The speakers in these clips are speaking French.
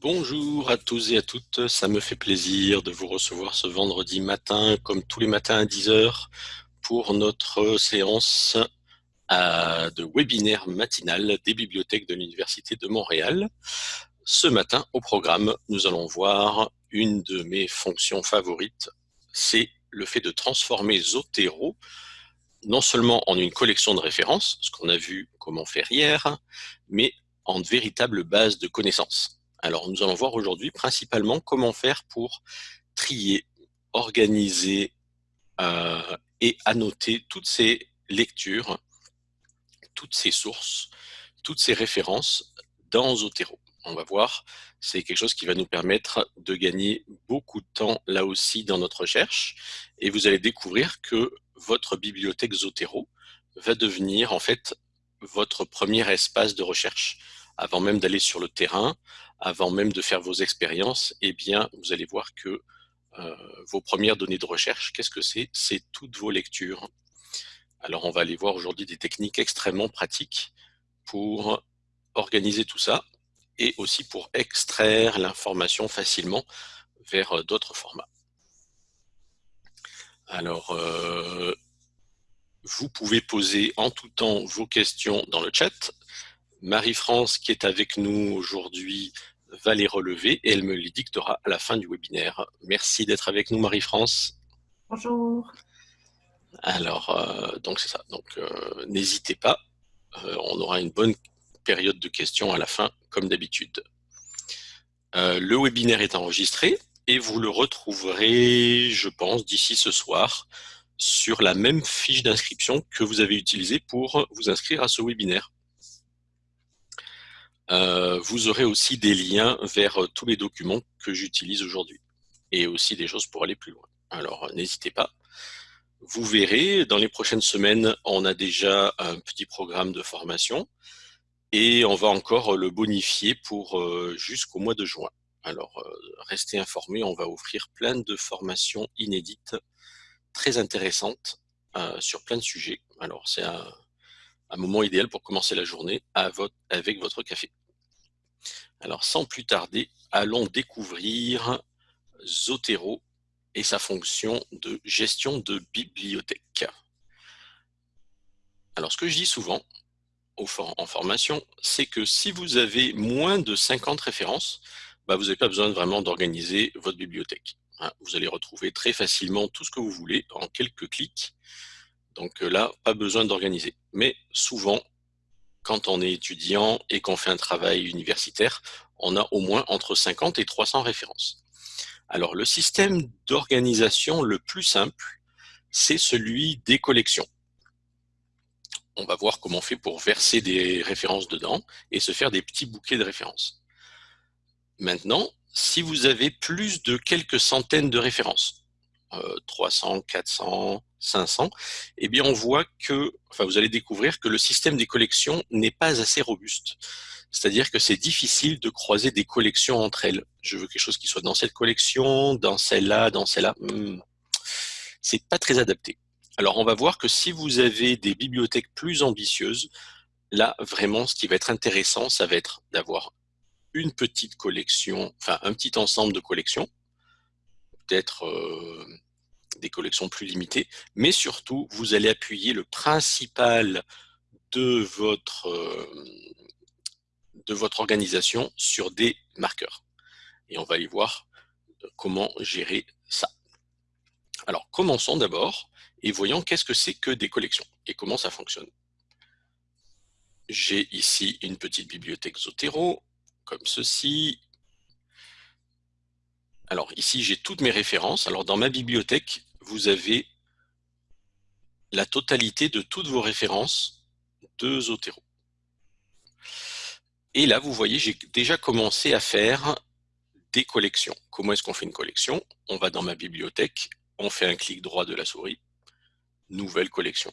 Bonjour à tous et à toutes, ça me fait plaisir de vous recevoir ce vendredi matin, comme tous les matins à 10h, pour notre séance de webinaire matinal des bibliothèques de l'Université de Montréal. Ce matin, au programme, nous allons voir une de mes fonctions favorites, c'est le fait de transformer Zotero non seulement en une collection de références, ce qu'on a vu comment faire hier, mais en véritable base de connaissances. Alors, nous allons voir aujourd'hui principalement comment faire pour trier, organiser euh, et annoter toutes ces lectures, toutes ces sources, toutes ces références dans Zotero. On va voir, c'est quelque chose qui va nous permettre de gagner beaucoup de temps là aussi dans notre recherche. Et vous allez découvrir que votre bibliothèque Zotero va devenir en fait votre premier espace de recherche. Avant même d'aller sur le terrain, avant même de faire vos expériences, eh bien, vous allez voir que euh, vos premières données de recherche, qu'est-ce que c'est? C'est toutes vos lectures. Alors, on va aller voir aujourd'hui des techniques extrêmement pratiques pour organiser tout ça et aussi pour extraire l'information facilement vers euh, d'autres formats. Alors, euh, vous pouvez poser en tout temps vos questions dans le chat. Marie-France, qui est avec nous aujourd'hui, va les relever et elle me les dictera à la fin du webinaire. Merci d'être avec nous, Marie-France. Bonjour. Alors, euh, donc c'est ça. Donc, euh, n'hésitez pas. Euh, on aura une bonne période de questions à la fin, comme d'habitude. le webinaire est enregistré et vous le retrouverez, je pense, d'ici ce soir sur la même fiche d'inscription que vous avez utilisée pour vous inscrire à ce webinaire. Euh, vous aurez aussi des liens vers euh, tous les documents que j'utilise aujourd'hui et aussi des choses pour aller plus loin. Alors, euh, n'hésitez pas. Vous verrez, dans les prochaines semaines, on a déjà un petit programme de formation et on va encore le bonifier pour jusqu'au mois de juin. Alors, restez informés, on va offrir plein de formations inédites, très intéressantes sur plein de sujets. Alors, c'est un, un moment idéal pour commencer la journée avec votre café. Alors sans plus tarder, allons découvrir Zotero et sa fonction de gestion de bibliothèque. Alors ce que je dis souvent en formation, c'est que si vous avez moins de 50 références, bah, vous n'avez pas besoin vraiment d'organiser votre bibliothèque. Hein. Vous allez retrouver très facilement tout ce que vous voulez en quelques clics. Donc euh, là, pas besoin d'organiser. Mais souvent, quand on est étudiant et qu'on fait un travail universitaire, on a au moins entre 50 et 300 références. Alors, le système d'organisation le plus simple, c'est celui des collections. On va voir comment on fait pour verser des références dedans et se faire des petits bouquets de références. Maintenant, si vous avez plus de quelques centaines de références, 300, 400, 500, eh bien on voit que, enfin vous allez découvrir que le système des collections n'est pas assez robuste. C'est-à-dire que c'est difficile de croiser des collections entre elles. Je veux quelque chose qui soit dans cette collection, dans celle-là, dans celle-là. Hmm. C'est pas très adapté. Alors on va voir que si vous avez des bibliothèques plus ambitieuses, là vraiment ce qui va être intéressant, ça va être d'avoir une petite collection, enfin un petit ensemble de collections, peut-être euh, des collections plus limitées, mais surtout, vous allez appuyer le principal de votre, euh, de votre organisation sur des marqueurs. Et on va aller voir comment gérer ça. Alors, commençons d'abord et voyons qu'est-ce que c'est que des collections et comment ça fonctionne. J'ai ici une petite bibliothèque Zotero, comme ceci, alors ici, j'ai toutes mes références. Alors dans ma bibliothèque, vous avez la totalité de toutes vos références de Zotero. Et là, vous voyez, j'ai déjà commencé à faire des collections. Comment est-ce qu'on fait une collection? On va dans ma bibliothèque, on fait un clic droit de la souris, nouvelle collection.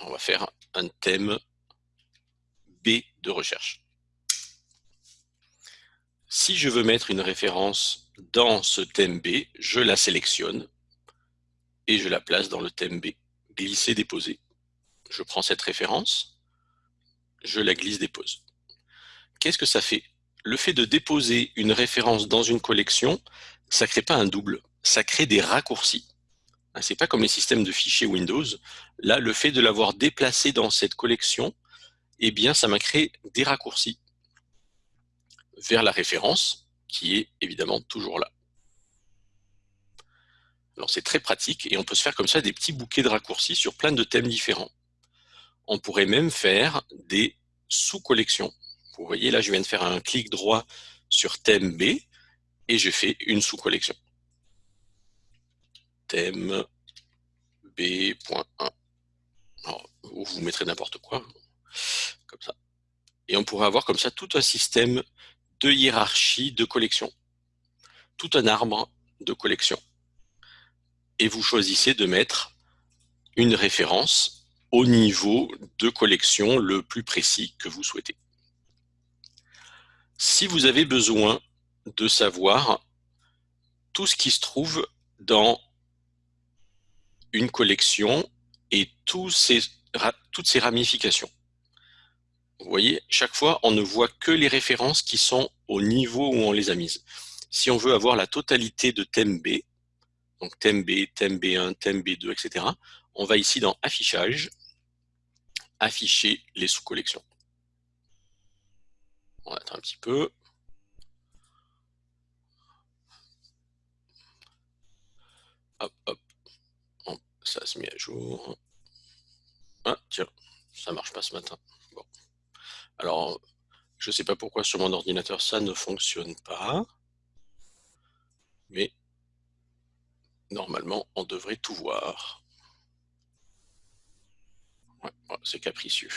On va faire un thème B de recherche. Si je veux mettre une référence dans ce thème B, je la sélectionne et je la place dans le thème B. Glisser, déposer. Je prends cette référence, je la glisse, dépose. Qu'est-ce que ça fait? Le fait de déposer une référence dans une collection, ça ne crée pas un double, ça crée des raccourcis. Hein, c'est pas comme les systèmes de fichiers Windows. Là, le fait de l'avoir déplacé dans cette collection, eh bien, ça m'a créé des raccourcis vers la référence, qui est évidemment toujours là. Alors c'est très pratique et on peut se faire comme ça des petits bouquets de raccourcis sur plein de thèmes différents. On pourrait même faire des sous-collections. Vous voyez là, je viens de faire un clic droit sur thème B et j'ai fait une sous-collection. Thème B.1. vous mettrez n'importe quoi, comme ça. Et on pourrait avoir comme ça tout un système de hiérarchie de collections. Tout un arbre de collections. Et vous choisissez de mettre une référence au niveau de collection le plus précis que vous souhaitez. Si vous avez besoin de savoir tout ce qui se trouve dans une collection et toutes ces ramifications. Vous voyez, chaque fois, on ne voit que les références qui sont au niveau où on les a mises. Si on veut avoir la totalité de thème B, donc thème B, thème B1, thème B2, etc., on va ici dans Affichage, afficher les sous-collections. On va attendre un petit peu. Hop, hop. Ça se met à jour. Ah, tiens, ça marche pas ce matin. Bon. Alors, je ne sais pas pourquoi sur mon ordinateur ça ne fonctionne pas. Mais normalement, on devrait tout voir. Ouais, c'est capricieux.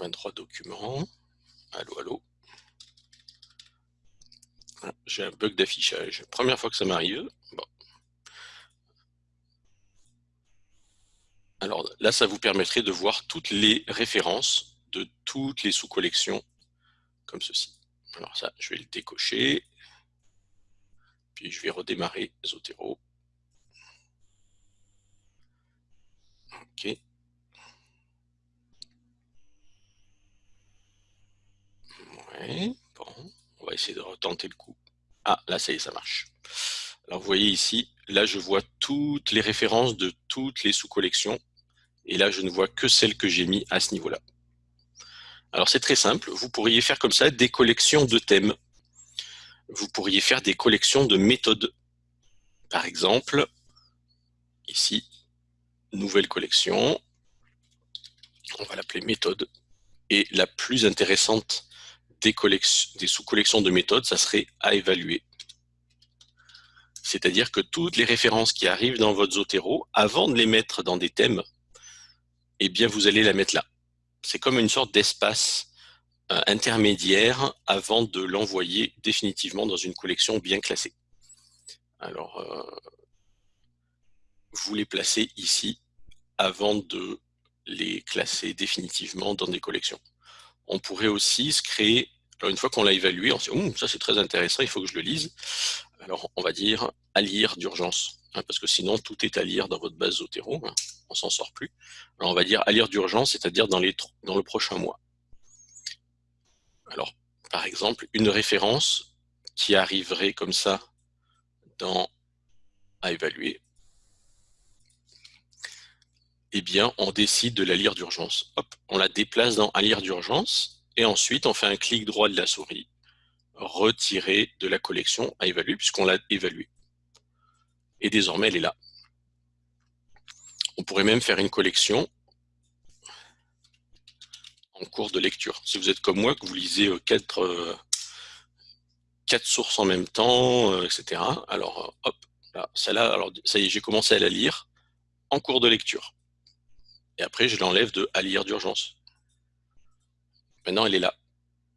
23 documents. Allô, allô. Ah, j'ai un bug d'affichage. Première fois que ça m'arrive. Bon. Alors là, ça vous permettrait de voir toutes les références de toutes les sous-collections comme ceci. Alors ça, je vais le décocher. Je vais redémarrer Zotero. OK. Bon, on va essayer de retenter le coup. Ah, là, ça y est, ça marche. Alors, vous voyez ici, là, je vois toutes les références de toutes les sous-collections et là, je ne vois que celles que j'ai mis à ce niveau-là. Alors, c'est très simple. Vous pourriez faire comme ça des collections de thèmes. Vous pourriez faire des collections de méthodes. Par exemple, ici, nouvelle collection. On va l'appeler méthode. Et la plus intéressante des, des sous-collections de méthodes, ça serait à évaluer. C'est-à-dire que toutes les références qui arrivent dans votre Zotero, avant de les mettre dans des thèmes, eh bien, vous allez la mettre là. C'est comme une sorte d'espace intermédiaire avant de l'envoyer définitivement dans une collection bien classée. Alors, euh, vous les placez ici avant de les classer définitivement dans des collections. On pourrait aussi se créer, une fois qu'on l'a évalué, on se dit, ça c'est très intéressant, il faut que je le lise. Alors, on va dire à lire d'urgence, hein, parce que sinon, tout est à lire dans votre base Zotero. Hein on s'en sort plus. Alors on va dire à lire d'urgence, c'est-à-dire dans le prochain mois. Alors, par exemple, une référence qui arriverait comme ça dans à évaluer, eh bien, on décide de la lire d'urgence. Hop, on la déplace dans à lire d'urgence, et ensuite on fait un clic droit de la souris, retirer de la collection à évaluer, puisqu'on l'a évaluée. Et désormais, elle est là. On pourrait même faire une collection en cours de lecture. Si vous êtes comme moi, que vous lisez euh, quatre, euh, quatre sources en même temps, euh, etc. Alors, hop, là, celle-là, alors ça y est, j'ai commencé à la lire en cours de lecture. Et après, je l'enlève de à lire d'urgence. Maintenant, elle est là.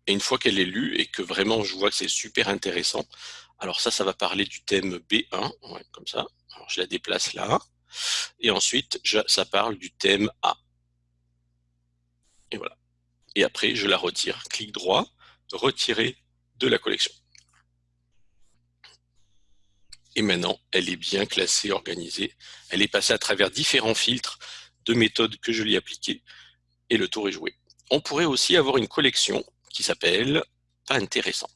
Et une fois qu'elle est lue et que vraiment je vois que c'est super intéressant, alors ça, ça va parler du thème B1, comme ça. Je la déplace là. Et ensuite, ça parle du thème A. Et voilà. Et après, je la retire. Clic droit, retirer de la collection. Et maintenant, elle est bien classée, organisée. Elle est passée à travers différents filtres de méthodes que je lui ai appliquées. Et le tour est joué. on pourrait aussi avoir une collection qui s'appelle « Pas intéressant ».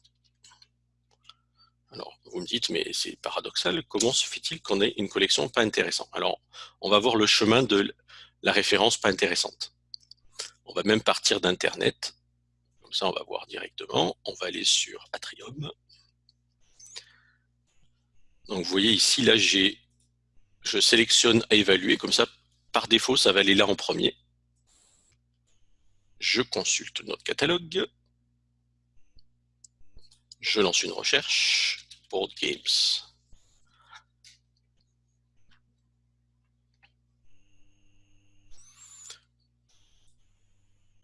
Alors, vous me dites, mais c'est paradoxal, comment se fait-il qu'on ait une collection pas intéressante Alors, on va voir le chemin de la référence pas intéressante. On va même partir d'Internet. Comme ça, on va voir directement. On va aller sur Atrium. Donc, vous voyez ici, là, je sélectionne à évaluer. Comme ça, par défaut, ça va aller là en premier. Je consulte notre catalogue. Je lance une recherche. Board Games.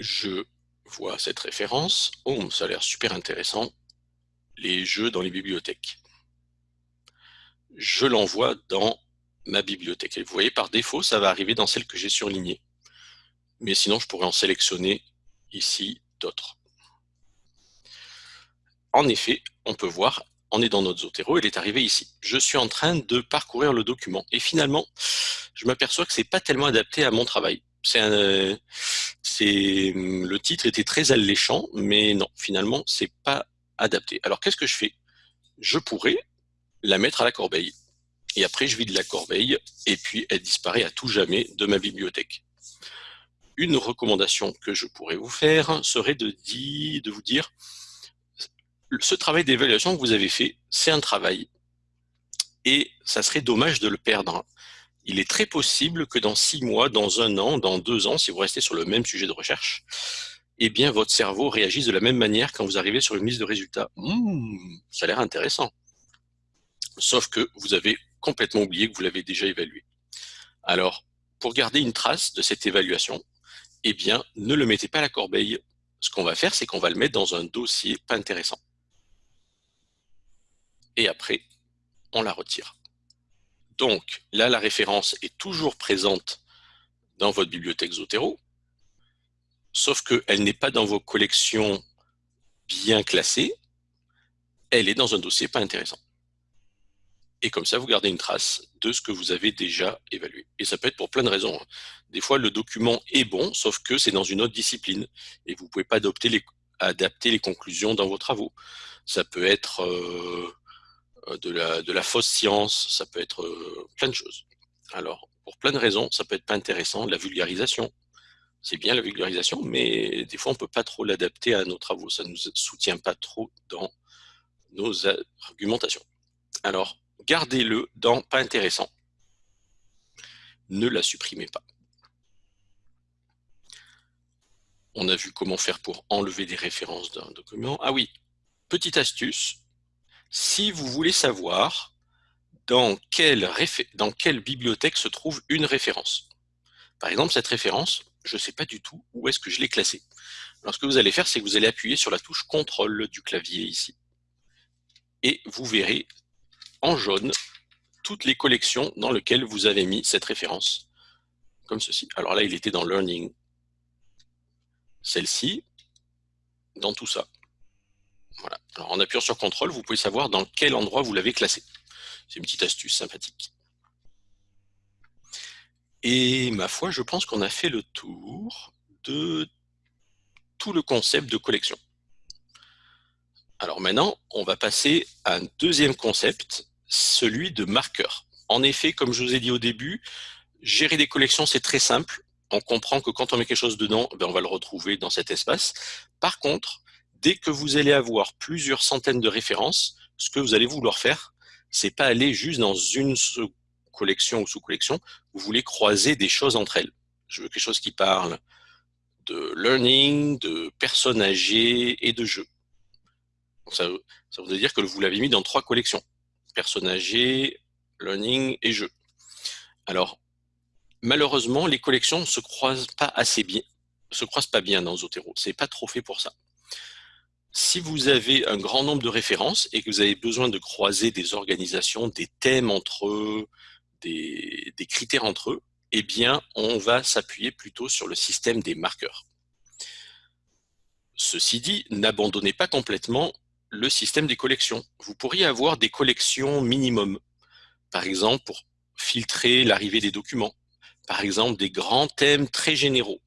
Je vois cette référence. Oh, ça a l'air super intéressant. Les jeux dans les bibliothèques. Je l'envoie dans ma bibliothèque. Et vous voyez, par défaut, ça va arriver dans celle que j'ai surlignée. Mais sinon, je pourrais en sélectionner ici d'autres. En effet, on peut voir, on est dans notre Zotero, il est arrivé ici. Je suis en train de parcourir le document et finalement, je m'aperçois que c'est pas tellement adapté à mon travail. C'est le titre était très alléchant, mais non, finalement, c'est pas adapté. Alors qu'est-ce que je fais? Je pourrais la mettre à la corbeille. Et après, je vide la corbeille, et puis elle disparaît à tout jamais de ma bibliothèque une recommandation que je pourrais vous faire serait de, de vous dire, ce travail d'évaluation que vous avez fait, c'est un travail, et ça serait dommage de le perdre. Il est très possible que dans six mois, dans un an, dans deux ans, si vous restez sur le même sujet de recherche, eh bien, votre cerveau réagisse de la même manière quand vous arrivez sur une liste de résultats. Mmh, ça a l'air intéressant. Sauf que vous avez complètement oublié que vous l'avez déjà évalué. Alors, pour garder une trace de cette évaluation, eh bien, ne le mettez pas à la corbeille. Ce qu'on va faire, c'est qu'on va le mettre dans un dossier pas intéressant. Et après, on la retire. Donc, là, la référence est toujours présente dans votre bibliothèque Zotero, sauf qu'elle n'est pas dans vos collections bien classées, elle est dans un dossier pas intéressant. Et comme ça, vous gardez une trace de ce que vous avez déjà évalué. Et ça peut être pour plein de raisons. Hein. Des fois, le document est bon, sauf que c'est dans une autre discipline. Et vous ne pouvez pas adapter les conclusions dans vos travaux. Ça peut être euh, de, la, de la fausse science, ça peut être euh, plein de choses. Alors, pour plein de raisons, ça peut être pas intéressant. La vulgarisation, c'est bien la vulgarisation, mais des fois, on ne peut pas trop l'adapter à nos travaux. Ça ne nous soutient pas trop dans nos argumentations. Alors, gardez-le dans pas intéressant. Ne la supprimez pas. On a vu comment faire pour enlever des références d'un document. Ah oui, petite astuce. Si vous voulez savoir dans quelle, bibliothèque se trouve une référence. Par exemple, cette référence, je ne sais pas du tout où est-ce que je l'ai classée. Alors, ce que vous allez faire, c'est que vous allez appuyer sur la touche CTRL du clavier ici. Et vous verrez en jaune toutes les collections dans lesquelles vous avez mis cette référence, comme ceci. Alors là, il était dans Learning. Celle-ci, dans tout ça. En appuyant sur CTRL, vous pouvez savoir dans quel endroit vous l'avez classé. C'est une petite astuce sympathique. Et ma foi, je pense qu'on a fait le tour de tout le concept de collection. Alors maintenant, on va passer à un deuxième concept celui de marqueur. En effet, comme je vous ai dit au début, gérer des collections, c'est très simple. On comprend que quand on met quelque chose dedans, ben, on va le retrouver dans cet espace. Par contre, dès que vous allez avoir plusieurs centaines de références, ce que vous allez vouloir faire, c'est pas aller juste dans une collection ou sous-collection, vous voulez croiser des choses entre elles. Je veux quelque chose qui parle de learning, de personnes âgées et de jeux. Ça, ça veut dire que vous l'avez mis dans trois collections personnes âgées, learning et jeux. Alors, malheureusement, les collections ne se croisent pas assez bien, se croisent pas bien dans Zotero. C'est pas trop fait pour ça. Si vous avez un grand nombre de références et que vous avez besoin de croiser des organisations, des thèmes entre eux, des, critères entre eux, eh bien, on va s'appuyer plutôt sur le système des marqueurs. Ceci dit, n'abandonnez pas complètement le système des collections. Vous pourriez avoir des collections minimum, par exemple pour filtrer l'arrivée des documents, par exemple des grands thèmes très généraux.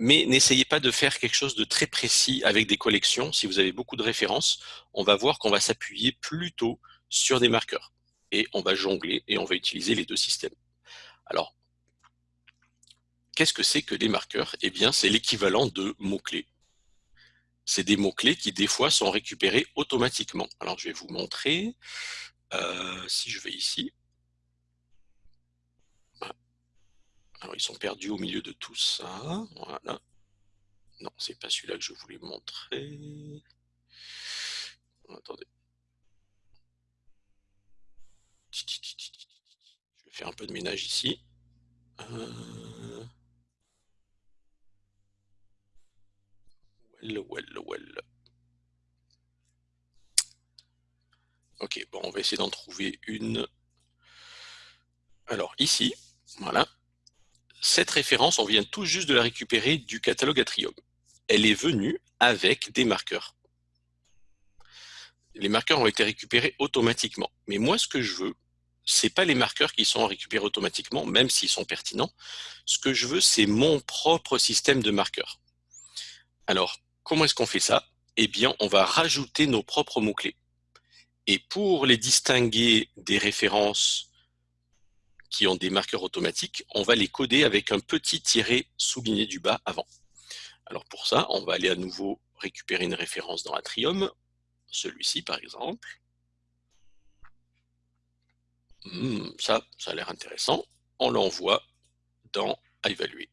Mais n'essayez pas de faire quelque chose de très précis avec des collections. Si vous avez beaucoup de références, on va voir qu'on va s'appuyer plutôt sur des marqueurs. Et on va jongler et on va utiliser les deux systèmes. Alors, qu'est-ce que c'est que des marqueurs? Eh bien, c'est l'équivalent de mots-clés. C'est des mots-clés qui, des fois, sont récupérés automatiquement. Alors, je vais vous montrer. Euh, si je vais ici. Alors, ils sont perdus au milieu de tout ça. Voilà. Non, c'est pas celui-là que je voulais montrer. Attendez. Je vais faire un peu de ménage ici. Euh... Well, well, well. Ok, bon, on va essayer d'en trouver une. Alors, ici, voilà. Cette référence, on vient tout juste de la récupérer du catalogue Atrium. Elle est venue avec des marqueurs. Les marqueurs ont été récupérés automatiquement. Mais moi, ce que je veux, c'est pas les marqueurs qui sont récupérés automatiquement, même s'ils sont pertinents. Ce que je veux, c'est mon propre système de marqueurs. Alors, comment est-ce qu'on fait ça? Eh bien, on va rajouter nos propres mots-clés. Et pour les distinguer des références qui ont des marqueurs automatiques, on va les coder avec un petit tiret souligné du bas avant. Alors pour ça, on va aller à nouveau récupérer une référence dans Atrium, celui-ci par exemple. Hmm, ça, ça a l'air intéressant. On l'envoie dans à évaluer.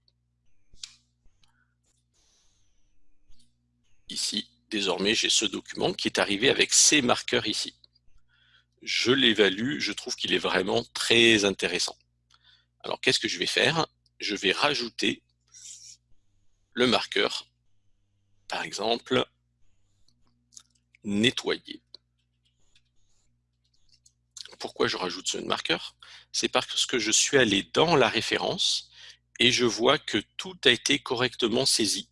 Ici, désormais, j'ai ce document qui est arrivé avec ces marqueurs ici je l'évalue, je trouve qu'il est vraiment très intéressant. Alors qu'est-ce que je vais faire? Je vais rajouter le marqueur, par exemple, nettoyer. Pourquoi je rajoute ce marqueur? C'est parce que je suis allé dans la référence et je vois que tout a été correctement saisi.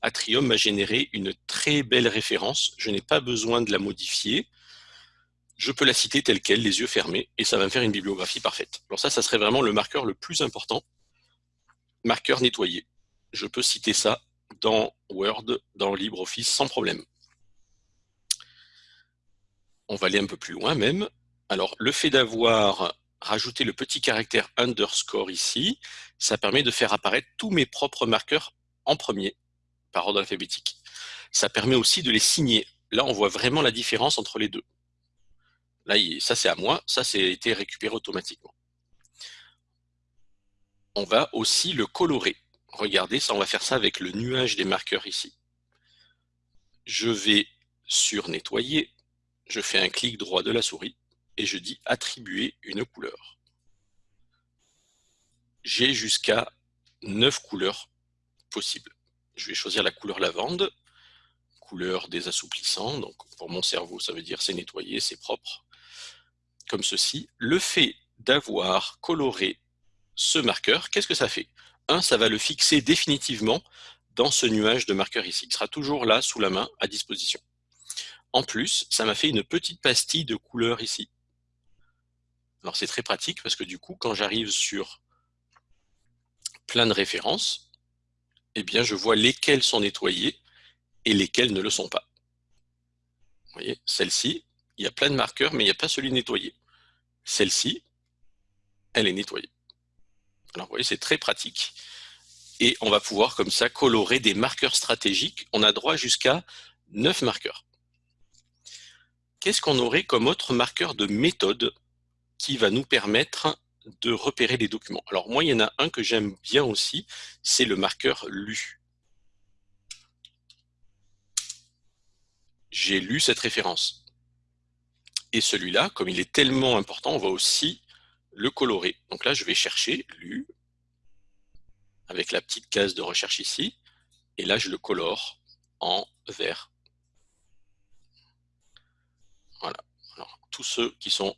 Atrium m'a généré une très belle référence, je n'ai pas besoin de la modifier, je peux la citer telle qu'elle, les yeux fermés, et ça va me faire une bibliographie parfaite. Alors ça, ça serait vraiment le marqueur le plus important. Marqueur nettoyé. Je peux citer ça dans Word, dans LibreOffice, sans problème. On va aller un peu plus loin même. Alors, le fait d'avoir rajouté le petit caractère underscore ici, ça permet de faire apparaître tous mes propres marqueurs en premier, par ordre alphabétique. Ça permet aussi de les signer. Là, on voit vraiment la différence entre les deux. Là, ça c'est à moi, ça c'est été récupéré automatiquement. On va aussi le colorer. Regardez, ça on va faire ça avec le nuage des marqueurs ici. Je vais sur nettoyer, je fais un clic droit de la souris et je dis attribuer une couleur. J'ai jusqu'à 9 couleurs possibles. Je vais choisir la couleur lavande, couleur des assouplissants, donc pour mon cerveau ça veut dire c'est nettoyé, c'est propre comme ceci, le fait d'avoir coloré ce marqueur, qu'est-ce que ça fait? Un, ça va le fixer définitivement dans ce nuage de marqueur ici. Il sera toujours là, sous la main, à disposition. En plus, ça m'a fait une petite pastille de couleur ici. Alors c'est très pratique parce que du coup, quand j'arrive sur plein de références, eh bien je vois lesquelles sont nettoyées et lesquelles ne le sont pas. Vous voyez, celle-ci, il y a plein de marqueurs, mais il n'y a pas celui nettoyé. Celle-ci, elle est nettoyée. Alors vous voyez, c'est très pratique. Et on va pouvoir comme ça colorer des marqueurs stratégiques. On a droit jusqu'à 9 marqueurs. Qu'est-ce qu'on aurait comme autre marqueur de méthode qui va nous permettre de repérer les documents? Alors moi, il y en a un que j'aime bien aussi, c'est le marqueur lu. J'ai lu cette référence. Et celui-là, comme il est tellement important, on va aussi le colorer. Donc là, je vais chercher lu avec la petite case de recherche ici. Et là, je le colore en vert. Voilà. Alors, tous ceux qui sont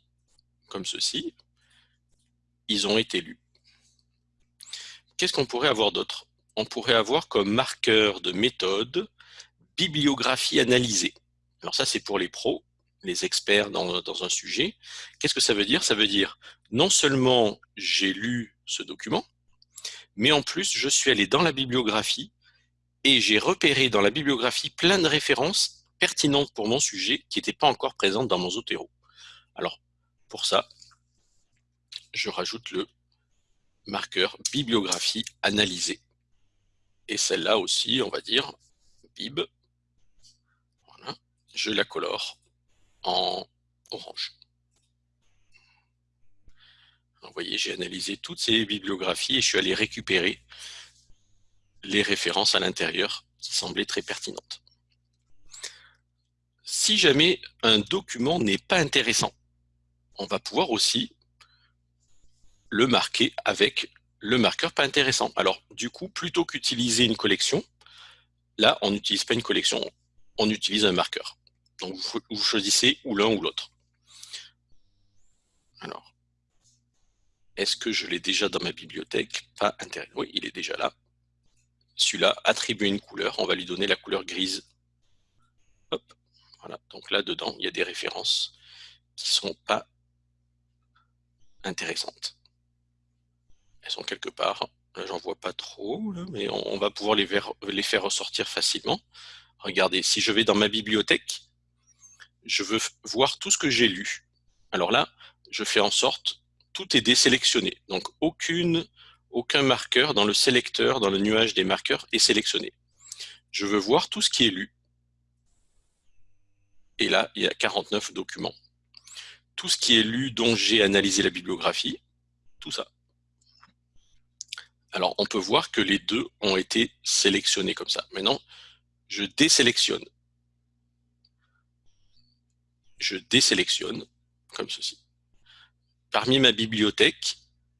comme ceci, ils ont été lus. Qu'est-ce qu'on pourrait avoir d'autre? On pourrait avoir comme marqueur de méthode bibliographie analysée. Alors ça, c'est pour les pros les experts dans, un sujet. Qu'est-ce que ça veut dire? Ça veut dire non seulement j'ai lu ce document, mais en plus je suis allé dans la bibliographie et j'ai repéré dans la bibliographie plein de références pertinentes pour mon sujet qui n'étaient pas encore présentes dans mon Zotero. Alors, pour ça, je rajoute le marqueur bibliographie analysée. Et celle-là aussi, on va dire bib. Voilà. Je la colore en orange. vous voyez, j'ai analysé toutes ces bibliographies et je suis allé récupérer les références à l'intérieur qui semblaient très pertinentes. Si jamais un document n'est pas intéressant, on va pouvoir aussi le marquer avec le marqueur pas intéressant. Alors, du coup, plutôt qu'utiliser une collection, là, on n'utilise pas une collection, on utilise un marqueur. Donc, vous, choisissez ou l'un ou l'autre. Alors, est-ce que je l'ai déjà dans ma bibliothèque? Pas intéressant. Oui, il est déjà là. Celui-là, attribuer une couleur, on va lui donner la couleur grise. Voilà. Donc là, dedans, il y a des références qui ne sont pas intéressantes. Elles sont quelque part. Là, j'en vois pas trop, mais on, va pouvoir les faire ressortir facilement. Regardez, si je vais dans ma bibliothèque, je veux voir tout ce que j'ai lu. Alors là, je fais en sorte, tout est désélectionné. Donc, aucune, aucun marqueur dans le sélecteur, dans le nuage des marqueurs est sélectionné. Je veux voir tout ce qui est lu. Et là, il y a 49 documents. Tout ce qui est lu dont j'ai analysé la bibliographie, tout ça. Alors, on peut voir que les deux ont été sélectionnés comme ça. Maintenant, je désélectionne. Je désélectionne comme ceci. Parmi ma bibliothèque,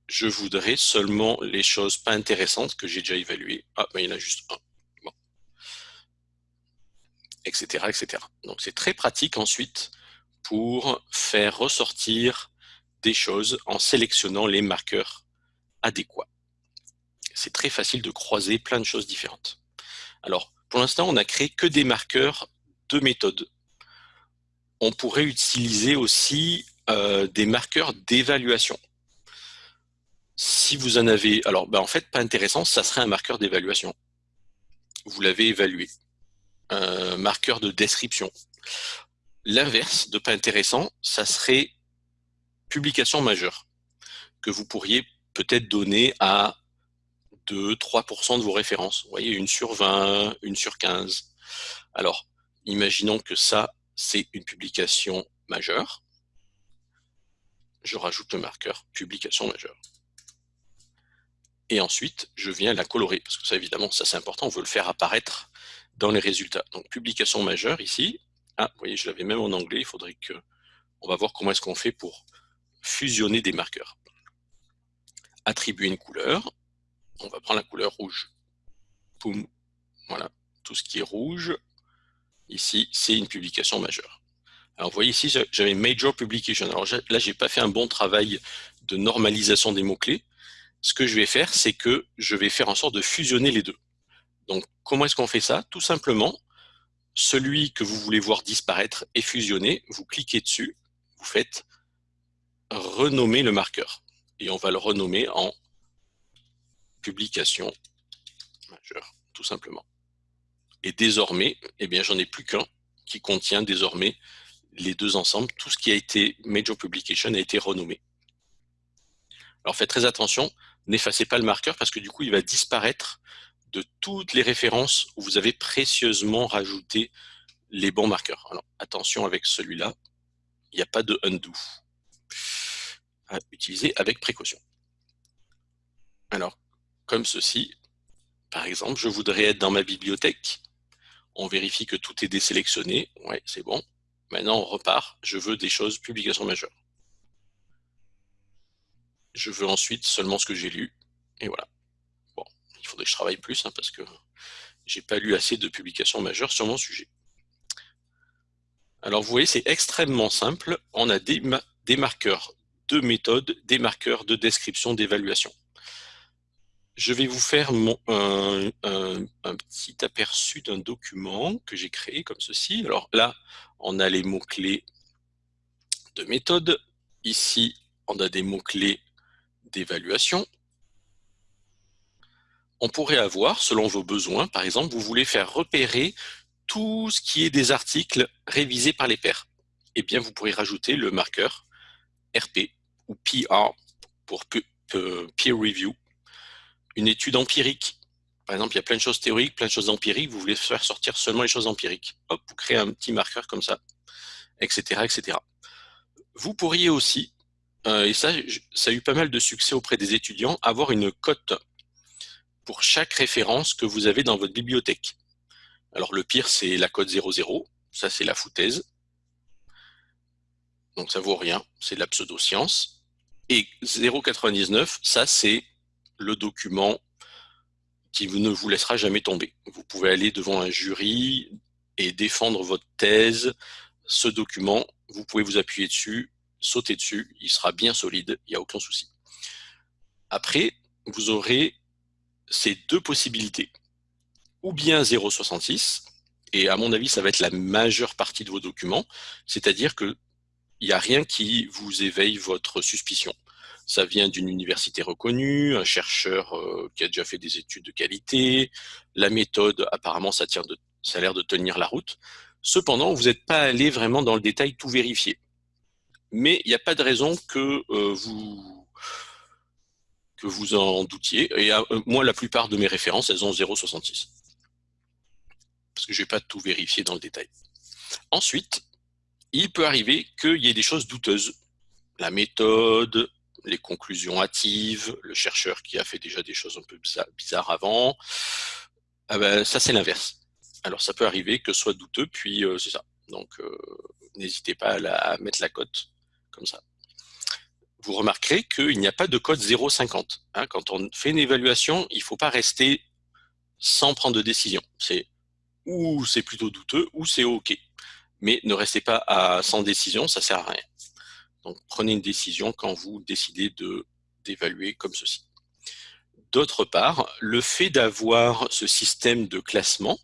je voudrais seulement les choses pas intéressantes que j'ai déjà évaluées. Ah, il y en a juste un. Etc. etc. Donc, c'est très pratique ensuite pour faire ressortir des choses en sélectionnant les marqueurs adéquats c'est très facile de croiser plein de choses différentes. Alors, pour l'instant, on n'a créé que des marqueurs de méthode. On pourrait utiliser aussi euh, des marqueurs d'évaluation. Si vous en avez, alors ben, en fait, pas intéressant, ça serait un marqueur d'évaluation. Vous l'avez évalué. Un marqueur de description. L'inverse de pas intéressant, ça serait publication majeure, que vous pourriez peut-être donner à de 3% de vos références. Vous voyez, une sur 20, une sur 15. Alors, imaginons que ça, c'est une publication majeure. Je rajoute le marqueur publication majeure. Et ensuite, je viens la colorer, parce que ça, évidemment, ça c'est important, on veut le faire apparaître dans les résultats. Donc, publication majeure ici. Ah, vous voyez, je l'avais même en anglais, il faudrait que... On va voir comment est-ce qu'on fait pour fusionner des marqueurs. Attribuer une couleur on va prendre la couleur rouge. Poum. Voilà, tout ce qui est rouge, ici, c'est une publication majeure. Alors vous voyez ici, j'avais Major Publication. Alors là, j'ai pas fait un bon travail de normalisation des mots-clés. Ce que je vais faire, c'est que je vais faire en sorte de fusionner les deux. Donc, comment est-ce qu'on fait ça? Tout simplement, celui que vous voulez voir disparaître est fusionné, vous cliquez dessus, vous faites renommer le marqueur. Et on va le renommer en publication majeure, tout simplement. Et désormais, eh bien, j'en ai plus qu'un qui contient désormais les deux ensembles. Tout ce qui a été Major Publication a été renommé. Alors faites très attention, n'effacez pas le marqueur parce que du coup, il va disparaître de toutes les références où vous avez précieusement rajouté les bons marqueurs. Alors attention avec celui-là, il n'y a pas de undo à utiliser avec précaution. Alors, comme ceci. Par exemple, je voudrais être dans ma bibliothèque. On vérifie que tout est désélectionné. Ouais, c'est bon. Maintenant, on repart. Je veux des choses publications majeures. Je veux ensuite seulement ce que j'ai lu. Et voilà. Bon, il faudrait que je travaille plus hein, parce que j'ai pas lu assez de publications majeures sur mon sujet. Alors, vous voyez, c'est extrêmement simple. On a des, des marqueurs de méthode, des marqueurs de description, d'évaluation je vais vous faire un, petit aperçu d'un document que j'ai créé comme ceci. Alors là, on a les mots-clés de méthode. Ici, on a des mots-clés d'évaluation. on pourrait avoir, selon vos besoins, par exemple, vous voulez faire repérer tout ce qui est des articles révisés par les pairs. Eh bien, vous pourrez rajouter le marqueur RP ou PR pour Peer Review. Une étude empirique. Par exemple, il y a plein de choses théoriques, plein de choses empiriques. Vous voulez faire sortir seulement les choses empiriques. Hop, vous créez un petit marqueur comme ça, etc., etc. Vous pourriez aussi, euh, et ça, ça a eu pas mal de succès auprès des étudiants, avoir une cote pour chaque référence que vous avez dans votre bibliothèque. Alors le pire, c'est la cote 00, ça c'est la foutaise. Donc ça vaut rien, c'est de la pseudo-science. Et 0,99, ça c'est le document qui ne vous laissera jamais tomber. Vous pouvez aller devant un jury et défendre votre thèse. Ce document, vous pouvez vous appuyer dessus, sauter dessus, il sera bien solide, il n'y a aucun souci. Après, vous aurez ces deux possibilités. Ou bien 0,66, et à mon avis, ça va être la majeure partie de vos documents, c'est-à-dire qu'il n'y a rien qui vous éveille votre suspicion. Ça vient d'une université reconnue, un chercheur euh, qui a déjà fait des études de qualité, la méthode, apparemment, ça, a l'air de tenir la route. Cependant, vous n'êtes pas allé vraiment dans le détail tout vérifier. Mais il n'y a pas de raison que euh, vous que vous en doutiez. Et euh, moi, la plupart de mes références, elles ont 0,66. Parce que je n'ai pas tout vérifié dans le détail. Ensuite, il peut arriver qu'il y ait des choses douteuses. La méthode, les conclusions hâtives, le chercheur qui a fait déjà des choses un peu bizarres avant. Ah ben, ça, c'est l'inverse. Alors, ça peut arriver que soit douteux, puis euh, c'est ça. Donc, euh, n'hésitez pas à, mettre la cote comme ça vous remarquerez qu'il n'y a pas de code 0,50. Hein. quand on fait une évaluation, il ne faut pas rester sans prendre de décision. C'est ou c'est plutôt douteux, ou c'est OK. Mais ne restez pas sans décision, ça ne sert à rien. Donc prenez une décision quand vous décidez d'évaluer comme ceci. D'autre part, le fait d'avoir ce système de classement,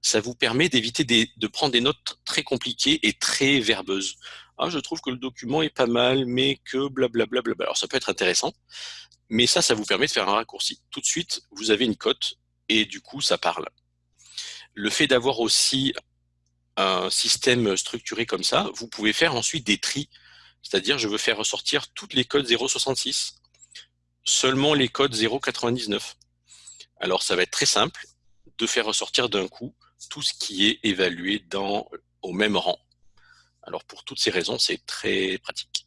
ça vous permet d'éviter de prendre des notes très compliquées et très verbeuses ah, je trouve que le document est pas mal, mais que blablabla. Bla, bla, Alors, ça peut être intéressant, mais ça, ça vous permet de faire un raccourci. Tout de suite, vous avez une cote et du coup, ça parle. Le fait d'avoir aussi un système structuré comme ça, vous pouvez faire ensuite des tris. C'est-à-dire, je veux faire ressortir toutes les codes 0.66, seulement les codes 0.99. Alors, ça va être très simple de faire ressortir d'un coup tout ce qui est évalué au même rang. Alors pour toutes ces raisons, c'est très pratique.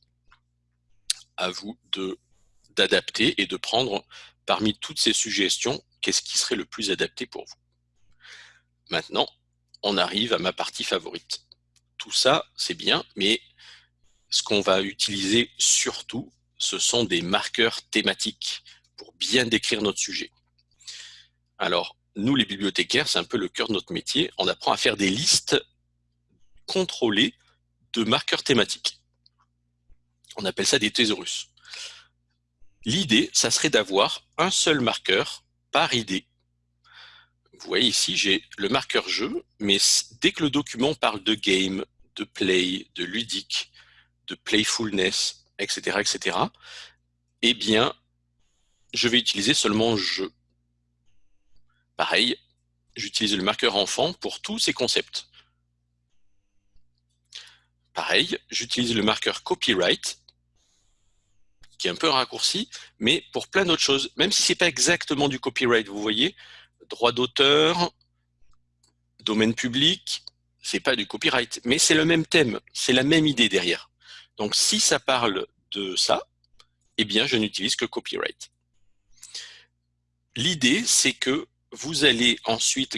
À vous d'adapter et de prendre parmi toutes ces suggestions, qu'est-ce qui serait le plus adapté pour vous. Maintenant, on arrive à ma partie favorite. Tout ça, c'est bien, mais ce qu'on va utiliser surtout, ce sont des marqueurs thématiques pour bien décrire notre sujet. Alors, nous, les bibliothécaires, c'est un peu le cœur de notre métier. On apprend à faire des listes contrôlées de marqueurs thématiques. On appelle ça des thésaurus. L'idée, ça serait d'avoir un seul marqueur par idée. Vous voyez ici, j'ai le marqueur jeu, mais dès que le document parle de game, de play, de ludique, de playfulness, etc., etc., eh bien, je vais utiliser seulement jeu. Pareil, j'utilise le marqueur enfant pour tous ces concepts. Pareil, j'utilise le marqueur copyright, qui est un peu un raccourci, mais pour plein d'autres choses, même si ce n'est pas exactement du copyright, vous voyez, droit d'auteur, domaine public, c'est pas du copyright, mais c'est le même thème, c'est la même idée derrière. Donc si ça parle de ça, eh bien je n'utilise que copyright. L'idée, c'est que vous allez ensuite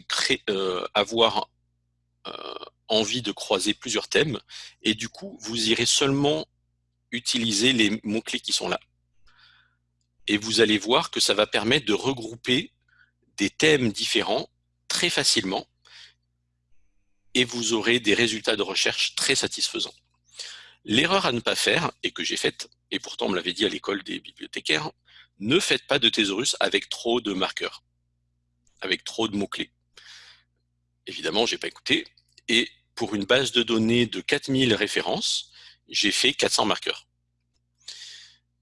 euh, avoir euh, envie de croiser plusieurs thèmes et du coup, vous irez seulement utiliser les mots-clés qui sont là. Et vous allez voir que ça va permettre de regrouper des thèmes différents très facilement et vous aurez des résultats de recherche très satisfaisants. L'erreur à ne pas faire, et que j'ai faite, et pourtant on me l'avait dit à l'école des bibliothécaires, ne faites pas de thésaurus avec trop de marqueurs, avec trop de mots-clés. Évidemment, j'ai pas écouté, et pour une base de données de 4000 références, j'ai fait 400 marqueurs.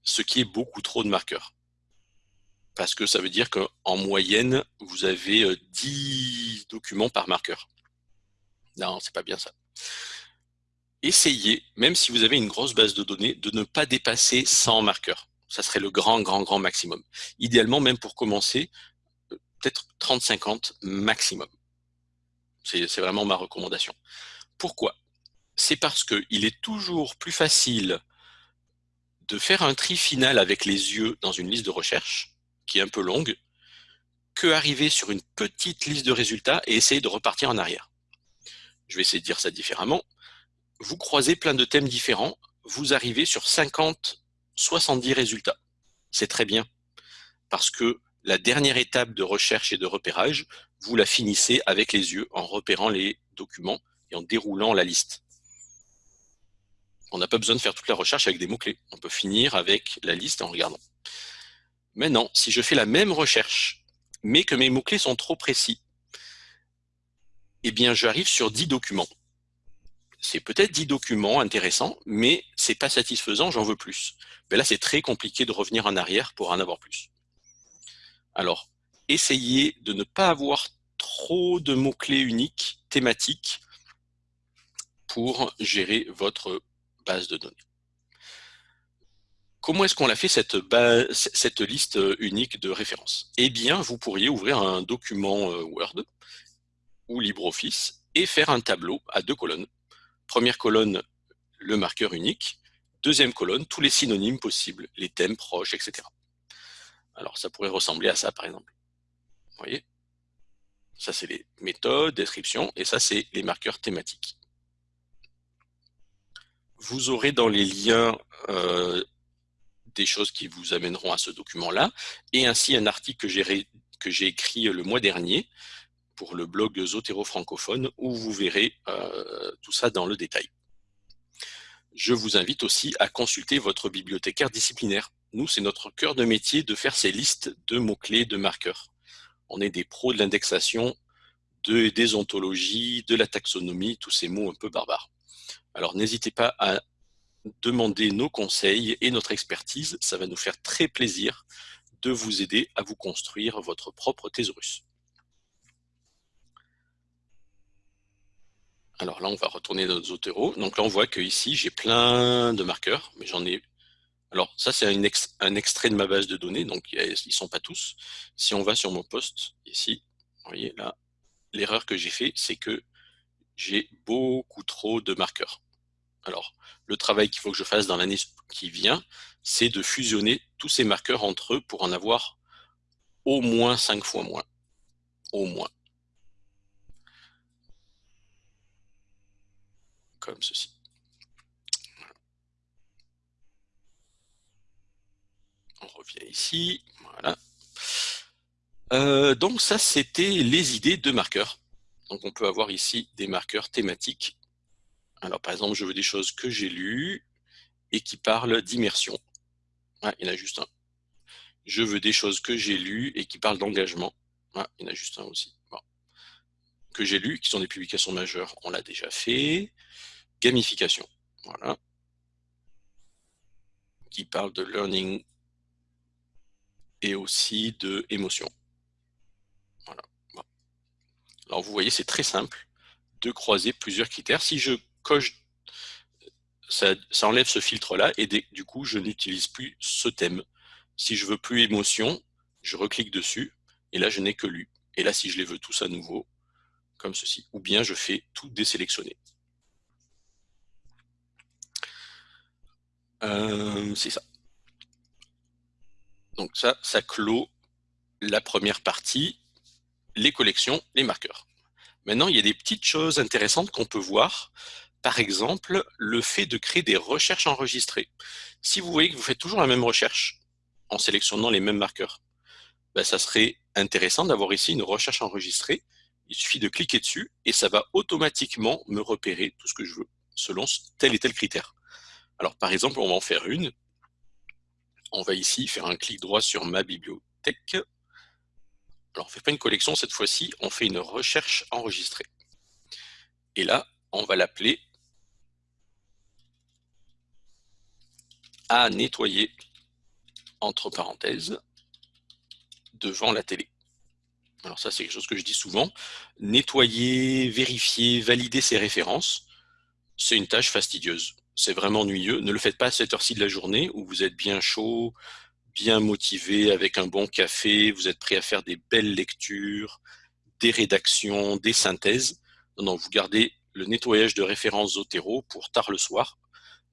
Ce qui est beaucoup trop de marqueurs. parce que ça veut dire qu'en moyenne, vous avez 10 euh, documents par marqueur. Non, c'est pas bien ça. Essayez, même si vous avez une grosse base de données, de ne pas dépasser 100 marqueurs. Ça serait le grand, grand, grand maximum. Idéalement, même pour commencer, euh, peut-être 30-50 maximum. C'est vraiment ma recommandation. Pourquoi? C'est parce qu'il est toujours plus facile de faire un tri final avec les yeux dans une liste de recherche, qui est un peu longue, que arriver sur une petite liste de résultats et essayer de repartir en arrière. Je vais essayer de dire ça différemment. Vous croisez plein de thèmes différents, vous arrivez sur 50, 70 résultats. C'est très bien, parce que la dernière étape de recherche et de repérage, vous la finissez avec les yeux en repérant les documents et en déroulant la liste. On n'a pas besoin de faire toute la recherche avec des mots-clés. On peut finir avec la liste en regardant. Maintenant, si je fais la même recherche, mais que mes mots-clés sont trop précis, eh bien, j'arrive sur 10 documents. C'est peut-être 10 documents intéressants, mais c'est pas satisfaisant, j'en veux plus. Mais là, c'est très compliqué de revenir en arrière pour en avoir plus. Alors, essayez de ne pas avoir trop de mots-clés uniques, thématiques, pour gérer votre base de données. Comment est-ce qu'on a fait cette, cette liste unique de références? Eh bien, vous pourriez ouvrir un document euh, Word ou LibreOffice et faire un tableau à deux colonnes. Première colonne, le marqueur unique. Deuxième colonne, tous les synonymes possibles, les thèmes proches, etc. Alors, ça pourrait ressembler à ça, par exemple. Vous voyez? Ça, c'est les méthodes, descriptions, et ça, c'est les marqueurs thématiques. Vous aurez dans les liens euh, des choses qui vous amèneront à ce document-là, et ainsi un article que j'ai écrit le mois dernier pour le blog Zotero francophone, où vous verrez euh, tout ça dans le détail. Je vous invite aussi à consulter votre bibliothécaire disciplinaire. Nous, c'est notre cœur de métier de faire ces listes de mots-clés, de marqueurs. On est des pros de l'indexation, de, des ontologies, de la taxonomie, tous ces mots un peu barbares. Alors n'hésitez pas à demander nos conseils et notre expertise. Ça va nous faire très plaisir de vous aider à vous construire votre propre thésaurus. Alors là, on va retourner dans Zotero. Donc là, on voit que ici, j'ai plein de marqueurs, mais j'en ai... Alors ça, c'est un, un, extrait de ma base de données, donc ils ne sont pas tous. Si on va sur mon poste, ici, vous voyez là, l'erreur que j'ai fait, c'est que j'ai beaucoup trop de marqueurs. Alors, le travail qu'il faut que je fasse dans l'année qui vient, c'est de fusionner tous ces marqueurs entre eux pour en avoir au moins 5 fois moins. Au moins. Comme ceci. On revient ici. Voilà. Euh, donc ça, c'était les idées de marqueurs. Donc on peut avoir ici des marqueurs thématiques alors, par exemple, je veux des choses que j'ai lues et qui parlent d'immersion. Ah, il y en a juste un. Je veux des choses que j'ai lues et qui parlent d'engagement. Ah, il y en a juste un aussi. Que j'ai lu, qui sont des publications majeures, on l'a déjà fait. Gamification, voilà. Qui parle de learning et aussi de émotion. Voilà. Alors, vous voyez, c'est très simple de croiser plusieurs critères. Si je coche, ça, enlève ce filtre-là et du coup, je n'utilise plus ce thème. Si je veux plus émotion, je reclique dessus et là, je n'ai que lu. Et là, si je les veux tous à nouveau, comme ceci, ou bien je fais tout désélectionner. Euh, c'est ça. Donc ça, ça clôt la première partie, les collections, les marqueurs. Maintenant, il y a des petites choses intéressantes qu'on peut voir par exemple, le fait de créer des recherches enregistrées. Si vous voyez que vous faites toujours la même recherche en sélectionnant les mêmes marqueurs, ben, ça serait intéressant d'avoir ici une recherche enregistrée. Il suffit de cliquer dessus et ça va automatiquement me repérer tout ce que je veux selon tel et tel critère. Alors par exemple, on va en faire une. On va ici faire un clic droit sur ma bibliothèque. Alors on ne fait pas une collection cette fois-ci, on fait une recherche enregistrée. Et là, on va l'appeler à nettoyer, entre parenthèses, devant la télé. Alors ça, c'est quelque chose que je dis souvent. Nettoyer, vérifier, valider ses références, c'est une tâche fastidieuse. C'est vraiment ennuyeux. Ne le faites pas à cette heure-ci de la journée où vous êtes bien chaud, bien motivé, avec un bon café, vous êtes prêt à faire des belles lectures, des rédactions, des synthèses. Non, vous gardez le nettoyage de références Zotero pour tard le soir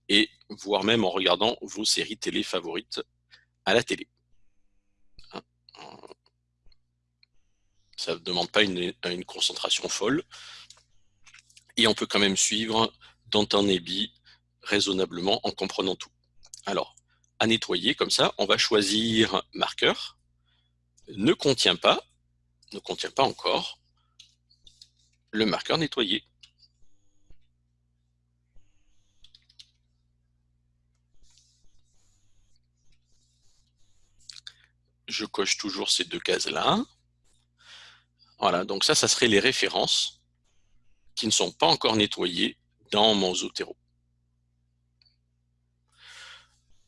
et voire même en regardant vos séries télé favorites à la télé. Hein, ça ne demande pas une, concentration folle. Et on peut quand même suivre un ébi raisonnablement en comprenant tout. Alors, à nettoyer comme ça, on va choisir marqueur, ne contient pas, ne contient pas encore, le marqueur nettoyé. Je coche toujours ces deux cases-là. Voilà, donc ça, ça serait les références qui ne sont pas encore nettoyées dans mon Zotero.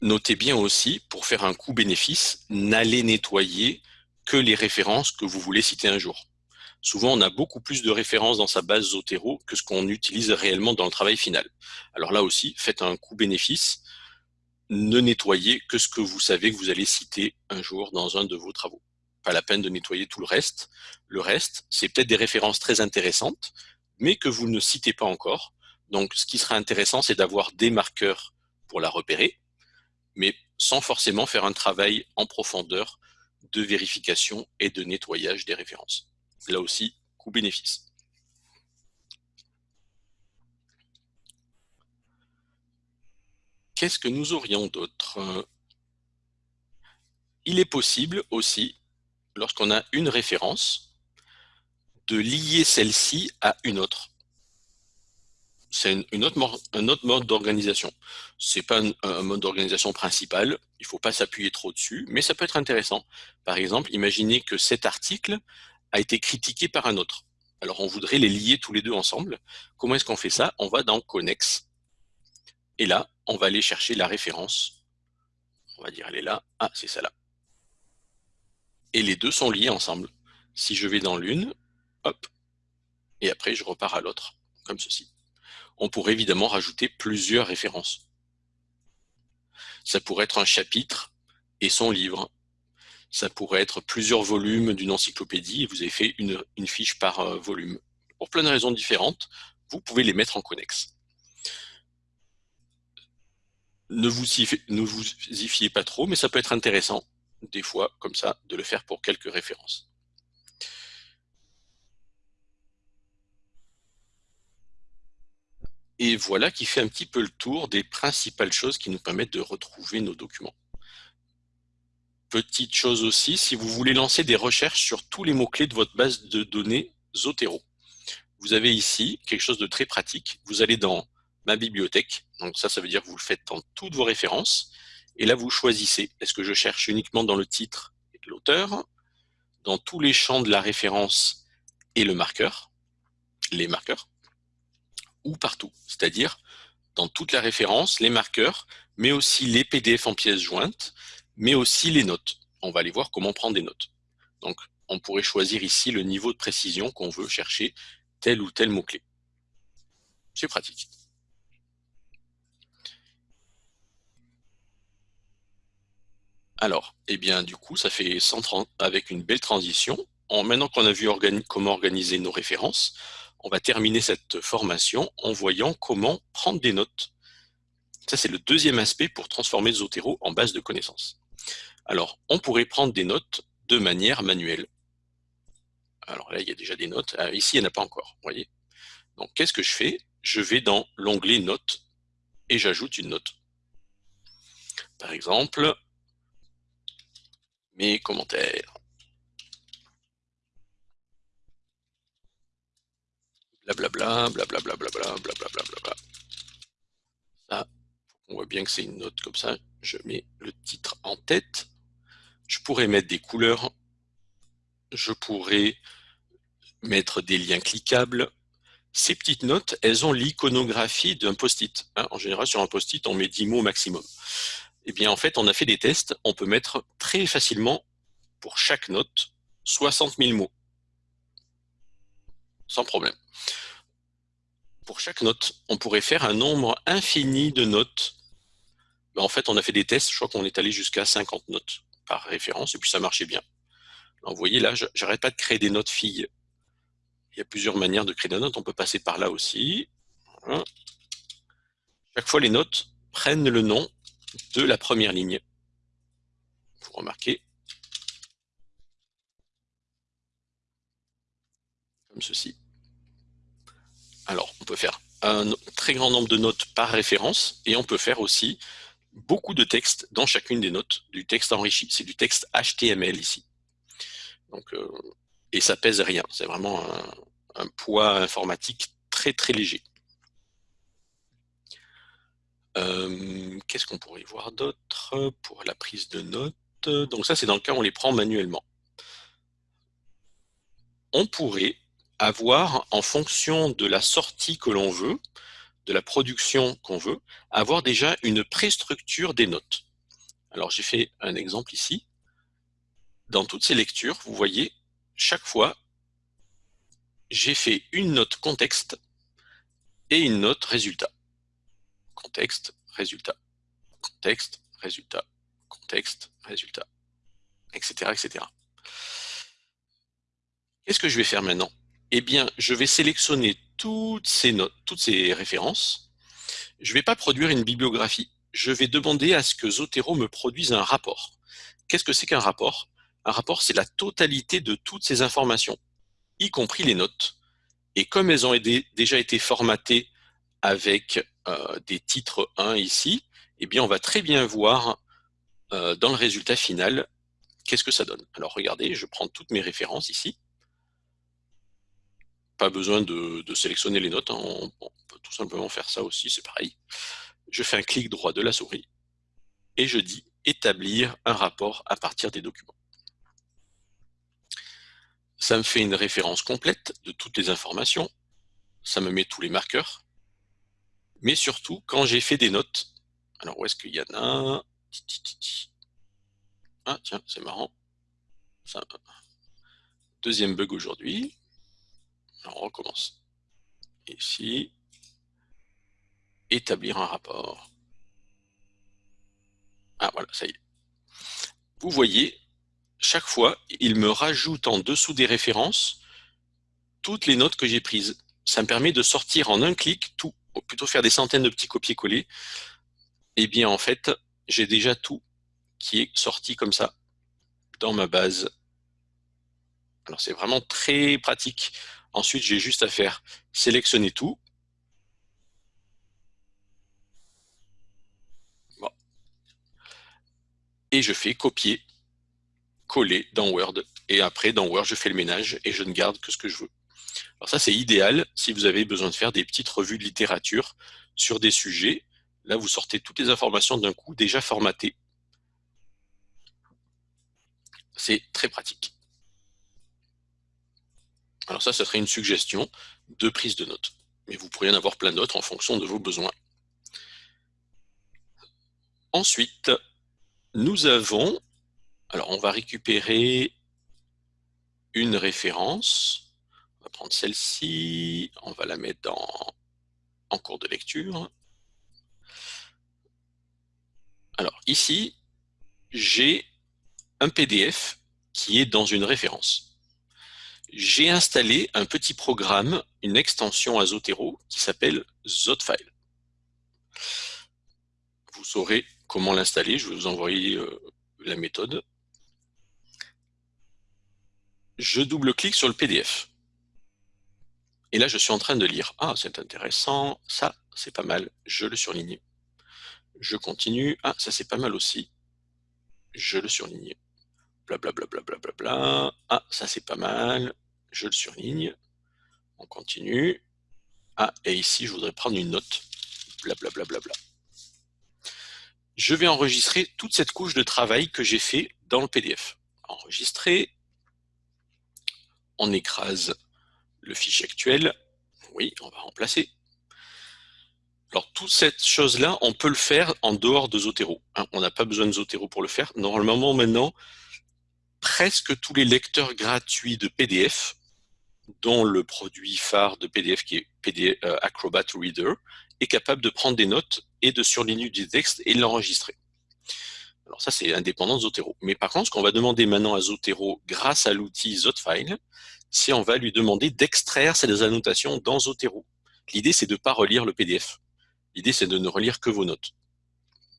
Notez bien aussi, pour faire un coût-bénéfice, n'allez nettoyer que les références que vous voulez citer un jour. Souvent, on a beaucoup plus de références dans sa base Zotero que ce qu'on utilise réellement dans le travail final. Alors là aussi, faites un coût-bénéfice. Ne nettoyez que ce que vous savez que vous allez citer un jour dans un de vos travaux. Pas la peine de nettoyer tout le reste. Le reste, c'est peut-être des références très intéressantes, mais que vous ne citez pas encore. Donc, ce qui sera intéressant, c'est d'avoir des marqueurs pour la repérer, mais sans forcément faire un travail en profondeur de vérification et de nettoyage des références. Là aussi, coût-bénéfice. Qu'est-ce que nous aurions d'autre? Il est possible aussi, lorsqu'on a une référence, de lier celle-ci à une autre c'est une autre, un autre mode d'organisation. C'est pas un, mode d'organisation principal, il faut pas s'appuyer trop dessus, mais ça peut être intéressant. Par exemple, imaginez que cet article a été critiqué par un autre. Alors on voudrait les lier tous les deux ensemble. Comment est-ce qu'on fait ça? On va dans Connex. Et là, on va aller chercher la référence. On va dire, elle est là. Ah, c'est ça là. Et les deux sont liés ensemble. Si je vais dans l'une, hop, et après je repars à l'autre, comme ceci on pourrait évidemment rajouter plusieurs références. Ça pourrait être un chapitre et son livre. Ça pourrait être plusieurs volumes d'une encyclopédie et vous avez fait une, fiche par euh, volume. Pour plein de raisons différentes, vous pouvez les mettre en connexe. Ne vous, y, ne vous y fiez pas trop, mais ça peut être intéressant, des fois, comme ça, de le faire pour quelques références. Et voilà qui fait un petit peu le tour des principales choses qui nous permettent de retrouver nos documents. Petite chose aussi, si vous voulez lancer des recherches sur tous les mots-clés de votre base de données Zotero, vous avez ici quelque chose de très pratique. Vous allez dans ma bibliothèque, donc ça, ça veut dire que vous le faites dans toutes vos références, et là, vous choisissez, est-ce que je cherche uniquement dans le titre et l'auteur, dans tous les champs de la référence et le marqueur, les marqueurs, ou partout, c'est-à-dire dans toute la référence, les marqueurs, mais aussi les PDF en pièces jointes, mais aussi les notes. On va aller voir comment prendre des notes. Donc, on pourrait choisir ici le niveau de précision qu'on veut chercher tel ou tel mot-clé. C'est pratique. Alors, eh bien, du coup, ça fait 130 avec une belle transition. En, maintenant qu'on a vu comment organiser nos références, on va terminer cette formation en voyant comment prendre des notes. Ça, c'est le deuxième aspect pour transformer Zotero en base de connaissances. Alors, on pourrait prendre des notes de manière manuelle. Alors là, il y a déjà des notes. Ah, ici, il n'y en a pas encore, voyez. Donc, qu'est-ce que je fais? Je vais dans l'onglet Notes et j'ajoute une note. Par exemple, mes commentaires. Blablabla, blablabla, blablabla, blablabla. Ça, on voit bien que c'est une note comme ça. Je mets le titre en tête. Je pourrais mettre des couleurs. Je pourrais mettre des liens cliquables. Ces petites notes, elles ont l'iconographie d'un post-it. Hein. en général, sur un post-it, on met 10 mots maximum. Eh bien, en fait, on a fait des tests. On peut mettre très facilement pour chaque note 60 000 mots. Sans problème. Pour chaque note, on pourrait faire un nombre infini de notes. Ben, en fait, on a fait des tests, je crois qu'on est allé jusqu'à 50 notes par référence, et puis ça marchait bien. vous voyez là, j'arrête pas de créer des notes filles. Il y a plusieurs manières de créer des notes, on peut passer par là aussi. Chaque fois, les notes prennent le nom de la première ligne. Vous remarquez. Comme ceci. Alors, on peut faire un très grand nombre de notes par référence et on peut faire aussi beaucoup de texte dans chacune des notes, du texte enrichi. C'est du texte HTML ici. Donc, euh, et ça pèse rien. C'est vraiment un poids informatique très très léger. Euh, qu'est-ce qu'on pourrait voir d'autre pour la prise de notes? Donc ça, c'est dans le cas où on les prend manuellement. On pourrait avoir, en fonction de la sortie que l'on veut, de la production qu'on veut, avoir déjà une préstructure des notes. Alors j'ai fait un exemple ici. Dans toutes ces lectures, vous voyez, chaque fois, j'ai fait une note contexte et une note résultat contexte, résultat, contexte, résultat, contexte, résultat, etc. etc. Qu'est-ce que je vais faire maintenant? Eh bien, je vais sélectionner toutes ces notes, toutes ces références. Je ne vais pas produire une bibliographie. Je vais demander à ce que Zotero me produise un rapport. Qu'est-ce que c'est qu'un rapport? Un rapport, c'est la totalité de toutes ces informations, y compris les notes. Et comme elles ont déjà été formatées avec euh, des titres 1 ici, eh bien, on va très bien voir euh, dans le résultat final qu'est-ce que ça donne. Alors regardez, je prends toutes mes références ici. Pas besoin de, sélectionner les notes, hein. on, peut tout simplement faire ça aussi, c'est pareil. Je fais un clic droit de la souris et je dis établir un rapport à partir des documents. Ça me fait une référence complète de toutes les informations. Ça me met tous les marqueurs mais surtout quand j'ai fait des notes. Alors où est-ce qu'il y en a? Ah tiens, c'est marrant. Deuxième bug aujourd'hui. On recommence. Ici, établir un rapport. Ah voilà, ça y est. Vous voyez, chaque fois, il me rajoute en dessous des références toutes les notes que j'ai prises. Ça me permet de sortir en un clic tout plutôt faire des centaines de petits copier-coller, eh bien en fait, j'ai déjà tout qui est sorti comme ça dans ma base. Alors c'est vraiment très pratique. Ensuite, j'ai juste à faire sélectionner tout. Et je fais copier, coller dans Word. Et après, dans Word, je fais le ménage et je ne garde que ce que je veux. Alors ça, c'est idéal si vous avez besoin de faire des petites revues de littérature sur des sujets. Là, vous sortez toutes les informations d'un coup déjà formatées. C'est très pratique. Alors ça, ce serait une suggestion de prise de notes. Mais vous pourriez en avoir plein d'autres en fonction de vos besoins. Ensuite, nous avons, alors on va récupérer une référence on va prendre celle-ci, on va la mettre en cours de lecture. Alors ici, j'ai un PDF qui est dans une référence. J'ai installé un petit programme, une extension à Zotero qui s'appelle Zotfile. Vous saurez comment l'installer, je vais vous envoyer euh, la méthode. Je double-clique sur le PDF. Et là, je suis en train de lire. Ah, c'est intéressant. Ça, c'est pas mal. Je le surligne. Je continue. Ah, ça, c'est pas mal aussi. Je le surligne. Blablabla. Bla, bla, bla, bla, Ah, ça, c'est pas mal. Je le surligne. On continue. Ah, et ici, je voudrais prendre une note. Blablabla. Bla, bla, Je vais enregistrer toute cette couche de travail que j'ai fait dans le PDF. Enregistrer. On écrase le fichier actuel. Oui, on va remplacer. Alors, toute cette chose-là, on peut le faire en dehors de Zotero. Hein. on n'a pas besoin de Zotero pour le faire. Normalement, maintenant, presque tous les lecteurs gratuits de PDF, dont le produit phare de PDF qui est euh, Acrobat Reader, est capable de prendre des notes et de surligner du texte et l'enregistrer. Alors ça, c'est indépendant de Zotero. Mais par contre, ce qu'on va demander maintenant à Zotero grâce à l'outil Zotfile, c'est on va lui demander d'extraire ces annotations dans Zotero. L'idée, c'est de ne pas relire le PDF. L'idée, c'est de ne relire que vos notes.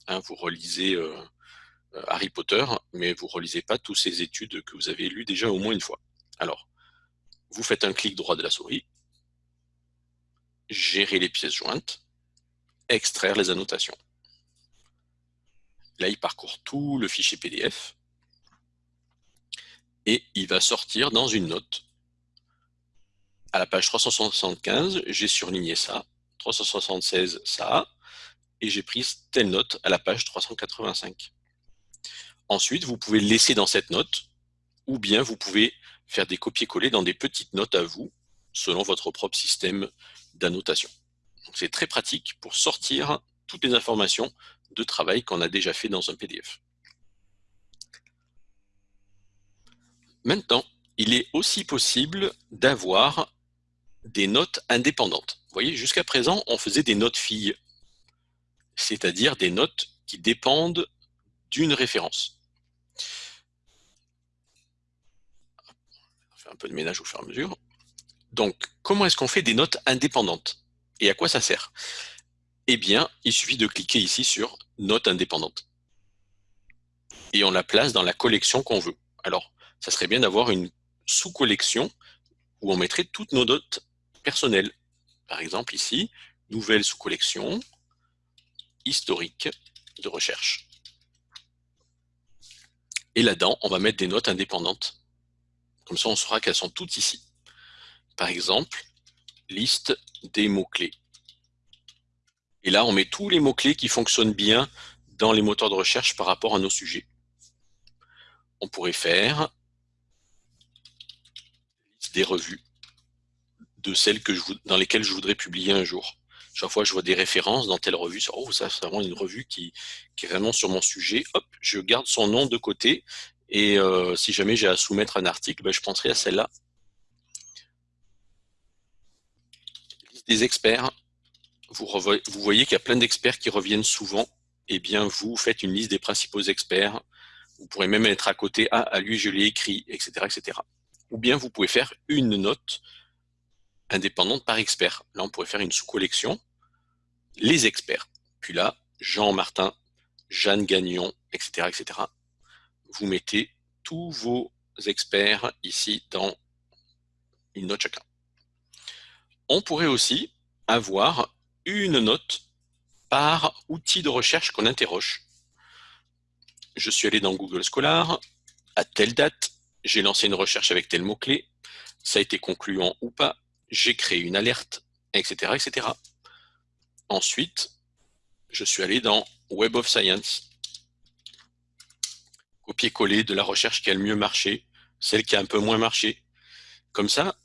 Hein, vous relisez euh, euh, Harry Potter, mais vous ne relisez pas toutes ces études que vous avez lues déjà au moins une fois. Alors, vous faites un clic droit de la souris, gérer les pièces jointes, extraire les annotations. Là, il parcourt tout le fichier PDF et il va sortir dans une note. À la page 375, j'ai surligné ça, 376 ça, et j'ai pris telle note à la page 385. Ensuite, vous pouvez laisser dans cette note, ou bien vous pouvez faire des copier-coller dans des petites notes à vous, selon votre propre système d'annotation. C'est très pratique pour sortir toutes les informations de travail qu'on a déjà fait dans un PDF. Maintenant, il est aussi possible d'avoir des notes indépendantes. Vous voyez, jusqu'à présent, on faisait des notes filles, c'est-à-dire des notes qui dépendent d'une référence. On fait un peu de ménage au fur et à mesure. Donc, comment est-ce qu'on fait des notes indépendantes? Et à quoi ça sert? Eh bien, il suffit de cliquer ici sur « Notes indépendantes ». Et on la place dans la collection qu'on veut. Alors, ça serait bien d'avoir une sous-collection où on mettrait toutes nos notes personnelles. Par exemple, ici, nouvelle sous-collection, historique de recherche. Et là-dedans, on va mettre des notes indépendantes. Comme ça, on saura qu'elles sont toutes ici. Par exemple, liste des mots-clés. Et là, on met tous les mots-clés qui fonctionnent bien dans les moteurs de recherche par rapport à nos sujets. On pourrait faire des revues de celles que dans lesquelles je voudrais publier un jour. Chaque fois je vois des références dans telle revue, oh, ça c'est vraiment une revue qui, qui, est vraiment sur mon sujet, hop, je garde son nom de côté, et euh, si jamais j'ai à soumettre un article, ben, je penserai à celle-là. des experts, vous, voyez qu'il y a plein d'experts qui reviennent souvent, eh bien vous faites une liste des principaux experts, vous pourrez même être à côté, ah, à lui je l'ai écrit, etc., etc. Ou bien vous pouvez faire une note indépendante par expert. Là, on pourrait faire une sous-collection, les experts. Puis là, Jean Martin, Jeanne Gagnon, etc., etc. Vous mettez tous vos experts ici dans une note chacun. On pourrait aussi avoir une note par outil de recherche qu'on interroge. Je suis allé dans Google Scholar, à telle date, j'ai lancé une recherche avec tel mot-clé, ça a été concluant ou pas, j'ai créé une alerte, etc., etc. Ensuite, je suis allé dans Web of Science, copier-coller de la recherche qui a le mieux marché, celle qui a un peu moins marché. Comme ça,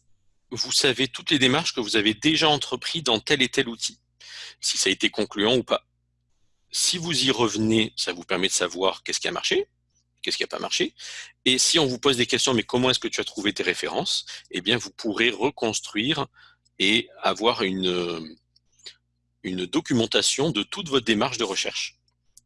vous savez toutes les démarches que vous avez déjà entreprises dans tel et tel outil, si ça a été concluant ou pas. Si vous y revenez, ça vous permet de savoir qu'est-ce qui a marché, qu'est-ce qui n'a pas marché. Et si on vous pose des questions, mais comment est-ce que tu as trouvé tes références? Eh bien, vous pourrez reconstruire et avoir une, une documentation de toute votre démarche de recherche.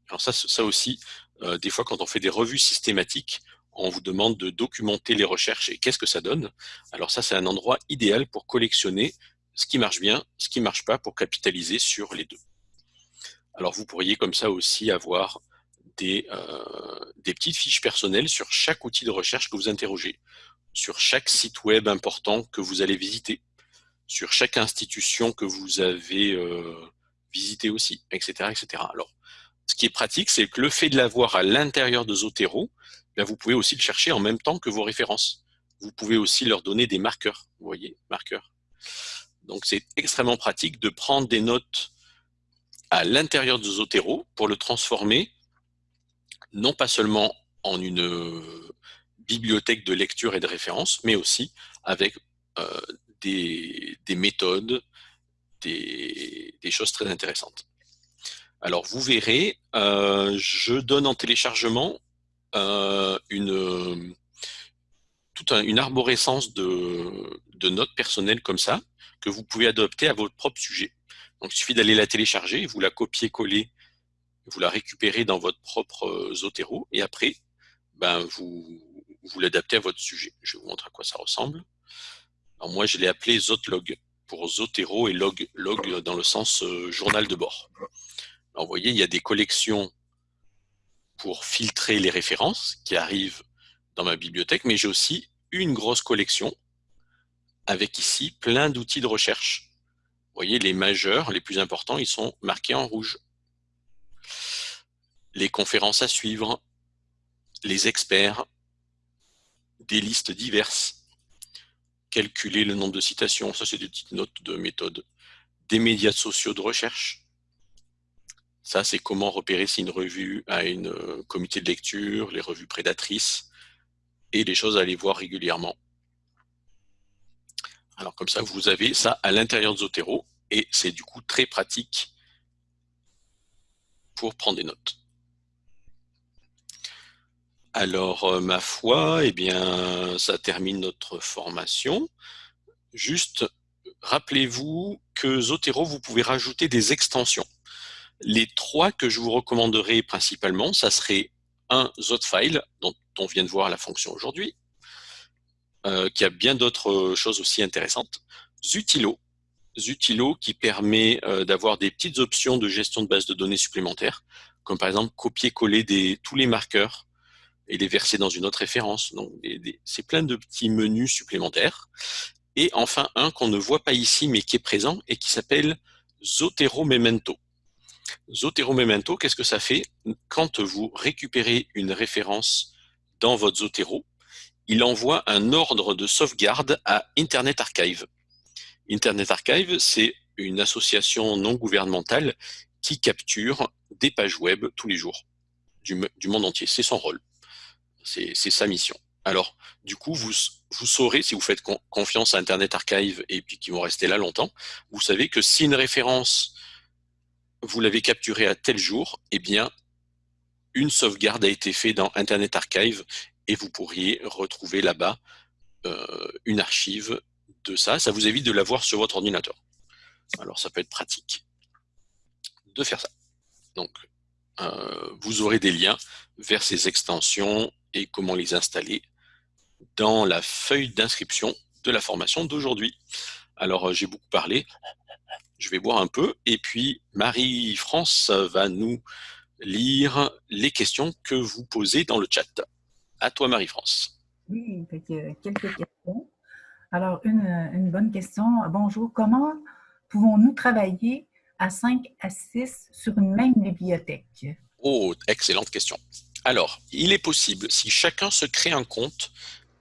Alors ça, ça aussi, euh, des fois, quand on fait des revues systématiques, on vous demande de documenter les recherches et qu'est-ce que ça donne. Alors ça, c'est un endroit idéal pour collectionner ce qui marche bien, ce qui ne marche pas, pour capitaliser sur les deux. Alors vous pourriez comme ça aussi avoir des, euh, des petites fiches personnelles sur chaque outil de recherche que vous interrogez, sur chaque site web important que vous allez visiter, sur chaque institution que vous avez euh, visité aussi, etc., etc. Alors, ce qui est pratique, c'est que le fait de l'avoir à l'intérieur de Zotero, ben, vous pouvez aussi le chercher en même temps que vos références. Vous pouvez aussi leur donner des marqueurs, voyez, marqueurs. Donc c'est extrêmement pratique de prendre des notes à l'intérieur de Zotero pour le transformer non pas seulement en une euh, bibliothèque de lecture et de référence, mais aussi avec euh, des, méthodes, des, choses très intéressantes. Alors vous verrez, euh, je donne en téléchargement une, toute une arborescence de, notes personnelles comme ça, que vous pouvez adopter à votre propre sujet. Donc, il suffit d'aller la télécharger, vous la copier-coller, vous la récupérez dans votre propre euh, Zotero, et après, ben, vous, l'adaptez à votre sujet. Je vais vous montrer à quoi ça ressemble. Alors moi, je l'ai appelé Zotlog pour Zotero et log, log dans le sens euh, journal de bord. Vous voyez, il y a des collections pour filtrer les références qui arrivent dans ma bibliothèque, mais j'ai aussi une grosse collection avec ici plein d'outils de recherche. Vous voyez, les majeurs, les plus importants, ils sont marqués en rouge. Les conférences à suivre, les experts, des listes diverses, calculer le nombre de citations, ça c'est des petites notes de méthode, des médias sociaux de recherche. Ça, c'est comment repérer si une revue a une euh, comité de lecture, les revues prédatrices, et les choses à aller voir régulièrement. Alors comme ça, vous avez ça à l'intérieur de Zotero et c'est du coup très pratique pour prendre des notes. Alors, euh, ma foi, eh bien, ça termine notre formation. Juste, rappelez-vous que Zotero, vous pouvez rajouter des extensions. Les trois que je vous recommanderais principalement, ça serait un Zotfile, dont on vient de voir la fonction aujourd'hui, euh, qui a bien d'autres choses aussi intéressantes. Zutilo, Zutilo qui permet euh, d'avoir des petites options de gestion de base de données supplémentaires, comme par exemple copier-coller tous les marqueurs et les verser dans une autre référence. Donc, c'est plein de petits menus supplémentaires. Et enfin, un qu'on ne voit pas ici, mais qui est présent et qui s'appelle Zotero Memento. Zotero Memento, qu'est-ce que ça fait Quand vous récupérez une référence dans votre Zotero, il envoie un ordre de sauvegarde à Internet Archive. Internet Archive, c'est une association non gouvernementale qui capture des pages web tous les jours du, monde entier. C'est son rôle. C'est sa mission. Alors, du coup, vous, saurez, si vous faites confiance à Internet Archive et puis qu'ils vont rester là longtemps, vous savez que si une référence, vous l'avez capturée à tel jour, eh bien, une sauvegarde a été faite dans Internet Archive et vous pourriez retrouver là-bas euh, une archive de ça. Ça vous évite de l'avoir sur votre ordinateur. Alors ça peut être pratique de faire ça. Donc euh, vous aurez des liens vers ces extensions et comment les installer dans la feuille d'inscription de la formation d'aujourd'hui. Alors euh, j'ai beaucoup parlé, je vais boire un peu et puis Marie-France va nous lire les questions que vous posez dans le chat. À toi, Marie-France. Oui, quelques questions. Alors, une, bonne question. Bonjour, comment pouvons-nous travailler à 5 à 6 sur une même bibliothèque? Oh, excellente question. Alors, il est possible, si chacun se crée un compte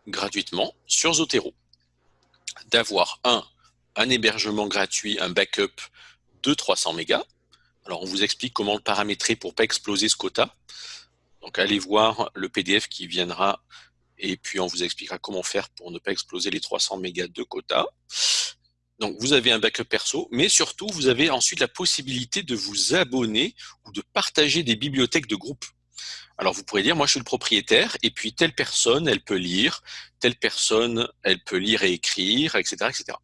gratuitement sur Zotero, d'avoir un, un hébergement gratuit, un backup de 300 mégas. Alors, on vous explique comment le paramétrer pour ne pas exploser ce quota. Donc allez voir le PDF qui viendra et puis on vous expliquera comment faire pour ne pas exploser les 300 mégas de quota. Donc vous avez un backup perso, mais surtout vous avez ensuite la possibilité de vous abonner ou de partager des bibliothèques de groupe. Alors vous pourrez dire, moi je suis le propriétaire, et puis telle personne, elle peut lire, telle personne, elle peut lire et écrire, etc. etc.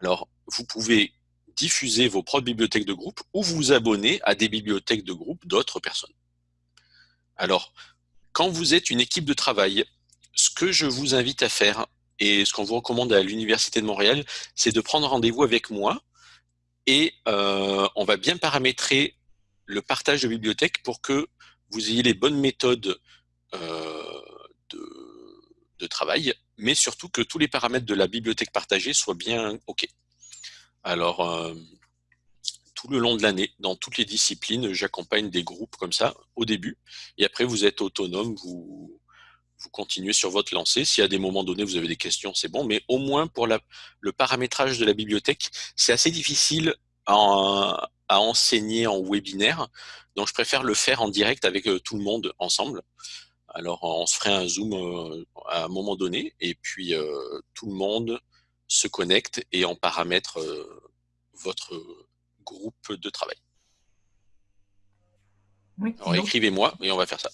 Alors vous pouvez diffuser vos propres bibliothèques de groupe ou vous abonner à des bibliothèques de groupe d'autres personnes. Alors, quand vous êtes une équipe de travail, ce que je vous invite à faire, et ce qu'on vous recommande à l'Université de Montréal, c'est de prendre rendez-vous avec moi et euh, on va bien paramétrer le partage de bibliothèques pour que vous ayez les bonnes méthodes euh, de, travail, mais surtout que tous les paramètres de la bibliothèque partagée soient bien OK. Alors, euh, tout le long de l'année, dans toutes les disciplines, j'accompagne des groupes comme ça au début. Et après, vous êtes autonome, vous, vous continuez sur votre lancée. Si à des moments donnés, vous avez des questions, c'est bon. Mais au moins, pour le paramétrage de la bibliothèque, c'est assez difficile à, à, enseigner en webinaire. Donc, je préfère le faire en direct avec euh, tout le monde ensemble. Alors, on se ferait un Zoom euh, à un moment donné. Et puis, euh, tout le monde se connecte et en paramètre votre groupe de travail. Alors écrivez-moi et on va faire ça.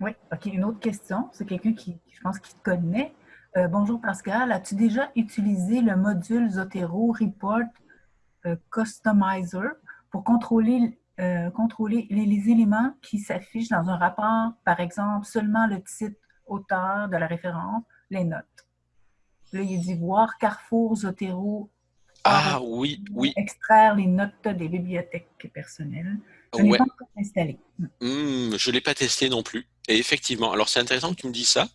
Oui, OK. Une autre question. C'est quelqu'un qui, je pense, qui te connaît. Euh, bonjour Pascal. As-tu déjà utilisé le module Zotero Report euh, Customizer pour contrôler, euh, contrôler les, les, éléments qui s'affichent dans un rapport, par exemple, seulement le titre, auteur de la référence, les notes? Là, il dit voir Carrefour Zotero ah oui, oui. Extraire les notes des bibliothèques personnelles. Je ne l'ai pas encore installé. Hmm, je ne l'ai pas testé non plus. Et effectivement, alors c'est intéressant que tu me dises ça.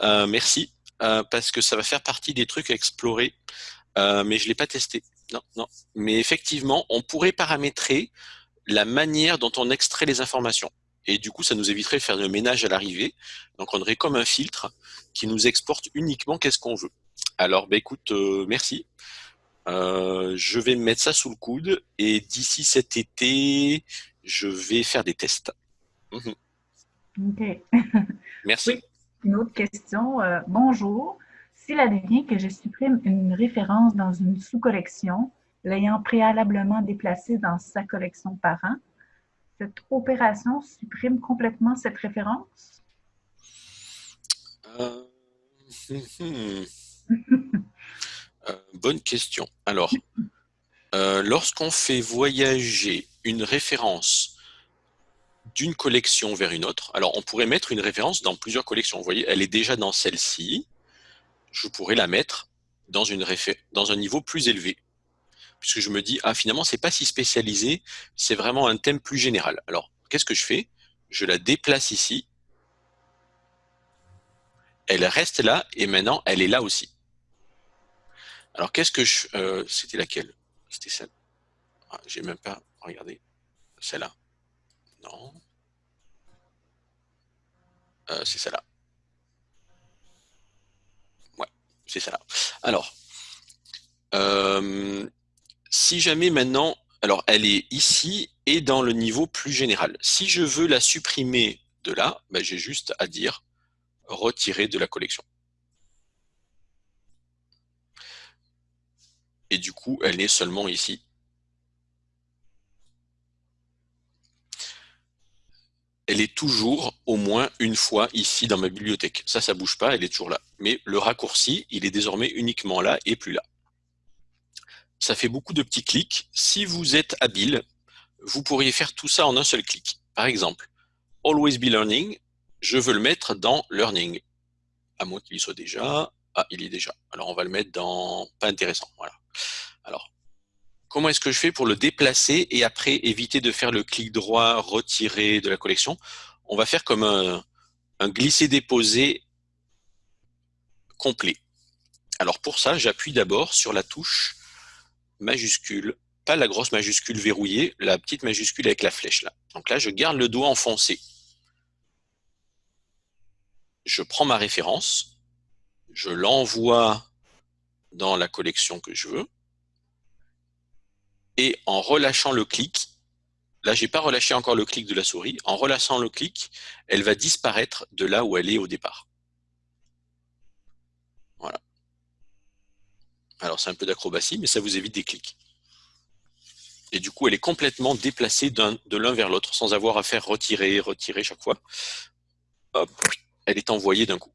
Euh, merci, euh, parce que ça va faire partie des trucs à explorer, euh, mais je ne l'ai pas testé. Non, non. Mais effectivement, on pourrait paramétrer la manière dont on extrait les informations. Et du coup, ça nous éviterait de faire le ménage à l'arrivée. Donc, on aurait comme un filtre qui nous exporte uniquement qu'est-ce qu'on veut. Alors, bah, écoute, merci. Euh, je vais mettre ça sous le coude et d'ici cet été, je vais faire des tests. Mhm. OK. Merci. une autre question. Euh, bonjour. S'il advient que je supprime une référence dans une sous-collection, l'ayant préalablement déplacée dans sa collection parent, cette opération supprime complètement cette référence? Euh... Euh, bonne question. Alors, euh, lorsqu'on fait voyager une référence d'une collection vers une autre, alors on pourrait mettre une référence dans plusieurs collections. Vous voyez, elle est déjà dans celle-ci. Je pourrais la mettre dans, une dans un niveau plus élevé. Puisque je me dis, ah finalement, c'est pas si spécialisé, c'est vraiment un thème plus général. Alors, qu'est-ce que je fais? Je la déplace ici. Elle reste là et maintenant, elle est là aussi. Alors, qu'est-ce que je... Euh, c'était laquelle? C'était celle... Ah, J'ai même pas regardé. Celle-là. Non. Euh, c'est celle-là. Ouais, c'est celle-là. Alors, euh, si jamais maintenant... Alors, elle est ici et dans le niveau plus général. Si je veux la supprimer de là, ben, j'ai juste à dire retirer de la collection. et du coup, elle est seulement ici. Elle est toujours au moins une fois ici dans ma bibliothèque. Ça, ça bouge pas, elle est toujours là. Mais le raccourci, il est désormais uniquement là et plus là. Ça fait beaucoup de petits clics. Si vous êtes habile, vous pourriez faire tout ça en un seul clic. Par exemple, Always Be Learning, je veux le mettre dans Learning. À moins qu'il y soit déjà. Ah, il y est déjà. Alors, on va le mettre dans pas intéressant. Voilà. Alors, comment est-ce que je fais pour le déplacer et après éviter de faire le clic droit, retirer de la collection? On va faire comme un, un glisser-déposer complet. Alors pour ça, j'appuie d'abord sur la touche majuscule, pas la grosse majuscule verrouillée, la petite majuscule avec la flèche là. Donc là, je garde le doigt enfoncé. Je prends ma référence, je l'envoie dans la collection que je veux. Et en relâchant le clic, là j'ai pas relâché encore le clic de la souris, en relâchant le clic, elle va disparaître de là où elle est au départ. Alors c'est un peu d'acrobatie, mais ça vous évite des clics. Et du coup, elle est complètement déplacée de l'un vers l'autre, sans avoir à faire retirer, retirer chaque fois. Hop, elle est envoyée d'un coup.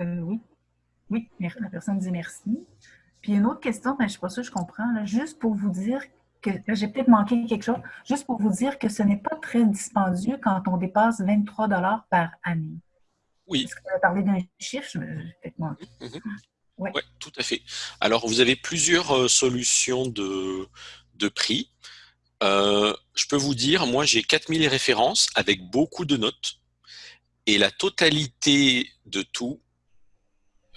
Euh, oui. Oui, la personne dit merci. Puis une autre question, mais je ne suis pas sûre que je comprends. juste pour vous dire que j'ai peut-être manqué quelque chose, juste pour vous dire que ce n'est pas très dispendieux quand on dépasse 23 par année. Oui. Que parlé d'un chiffre? Peut-être manqué. Mhm. Oui, tout à fait. Alors, vous avez plusieurs euh, solutions de, de prix. Euh, je peux vous dire, moi, j'ai 4000 références avec beaucoup de notes. Et la totalité de tout,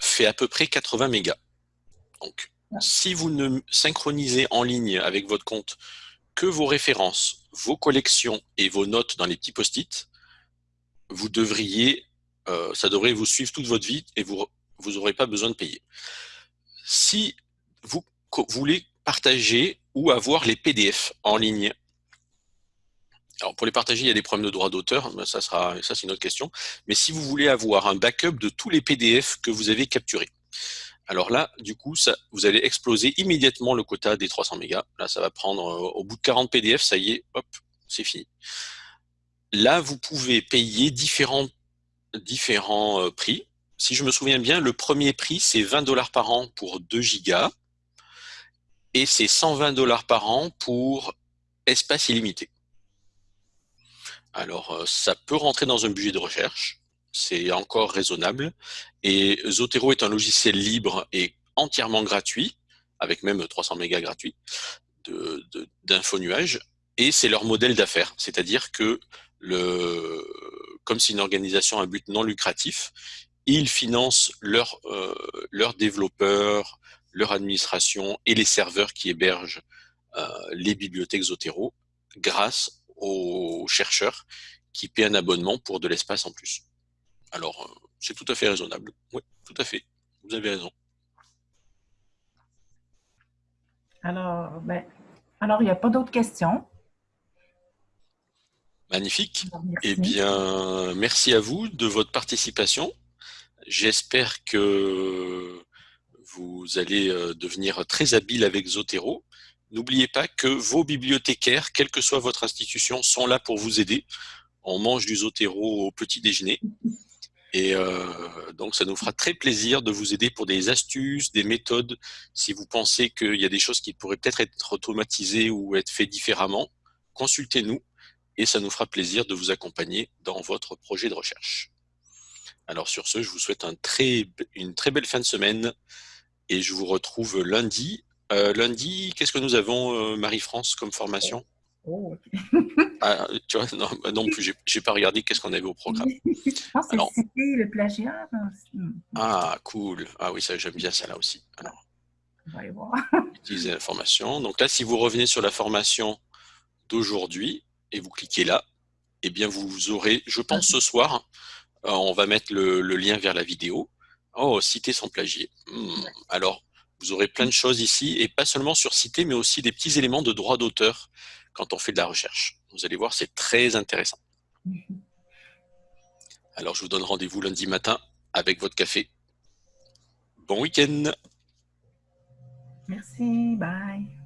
fait à peu près 80 mégas. Donc, si vous ne synchronisez en ligne avec votre compte que vos références, vos collections et vos notes dans les petits post-it, vous devriez, euh, ça devrait vous suivre toute votre vie et vous vous n'aurez pas besoin de payer. Si vous voulez partager ou avoir les PDF en ligne, alors pour les partager, il y a des problèmes de droit d'auteur, ça ça c'est une autre question. Mais si vous voulez avoir un backup de tous les PDF que vous avez capturés, Alors là, du coup, vous allez exploser immédiatement le quota des 300 mégas. Là, ça va prendre, euh, au bout de 40 PDF, ça y est, hop, c'est fini. Là, vous pouvez payer différents, différents euh, prix. Si je me souviens bien, le premier prix, c'est 20 dollars par an pour 2 gigas et c'est 120 dollars par an pour espace illimité. Alors, euh, ça peut rentrer dans un budget de recherche, c'est encore raisonnable. Et Zotero est un logiciel libre et entièrement gratuit, avec même 300 mégas gratuits d'info nuage, et c'est leur modèle d'affaires, c'est-à-dire que le, comme c'est une organisation à but non lucratif, ils financent leurs euh, développeurs, leur administration et les serveurs qui hébergent euh, les bibliothèques Zotero grâce aux chercheurs qui paient un abonnement pour de l'espace en plus. Alors, euh, c'est tout à fait raisonnable. Oui, tout à fait. Vous avez raison. Alors, ben, alors il n'y a pas d'autres questions. Magnifique. Eh bien, merci à vous de votre participation. J'espère que vous allez euh, devenir très habile avec Zotero. N'oubliez pas que vos bibliothécaires, quelle que soit votre institution, sont là pour vous aider. On mange du Zotero au petit déjeuner. Et euh, donc, ça nous fera très plaisir de vous aider pour des astuces, des méthodes. Si vous pensez qu'il y a des choses qui pourraient peut-être être automatisées ou être faites différemment, consultez-nous et ça nous fera plaisir de vous accompagner dans votre projet de recherche. Alors sur ce, je vous souhaite un très, une très belle fin de semaine et je vous retrouve lundi. Euh, lundi, qu'est-ce que nous avons, euh, Marie-France, comme formation? Oh. ah, tu vois, non, bah non plus, j'ai pas regardé qu'est-ce qu'on avait au programme. Je pense que c'est le plagiat. Ah, cool. Ah oui, ça j'aime bien ça là aussi. Alors, utiliser l'information. Donc là, si vous revenez sur la formation d'aujourd'hui et vous cliquez là, eh bien vous aurez, je pense ce soir, euh, on va mettre le, lien vers la vidéo. Oh, citer sans plagier. Hmm. Alors, vous aurez plein de choses ici, et pas seulement sur citer, mais aussi des petits éléments de droit d'auteur quand on fait de la recherche. Vous allez voir, c'est très intéressant. Alors, je vous donne rendez-vous lundi matin avec votre café. Bon week-end Merci, bye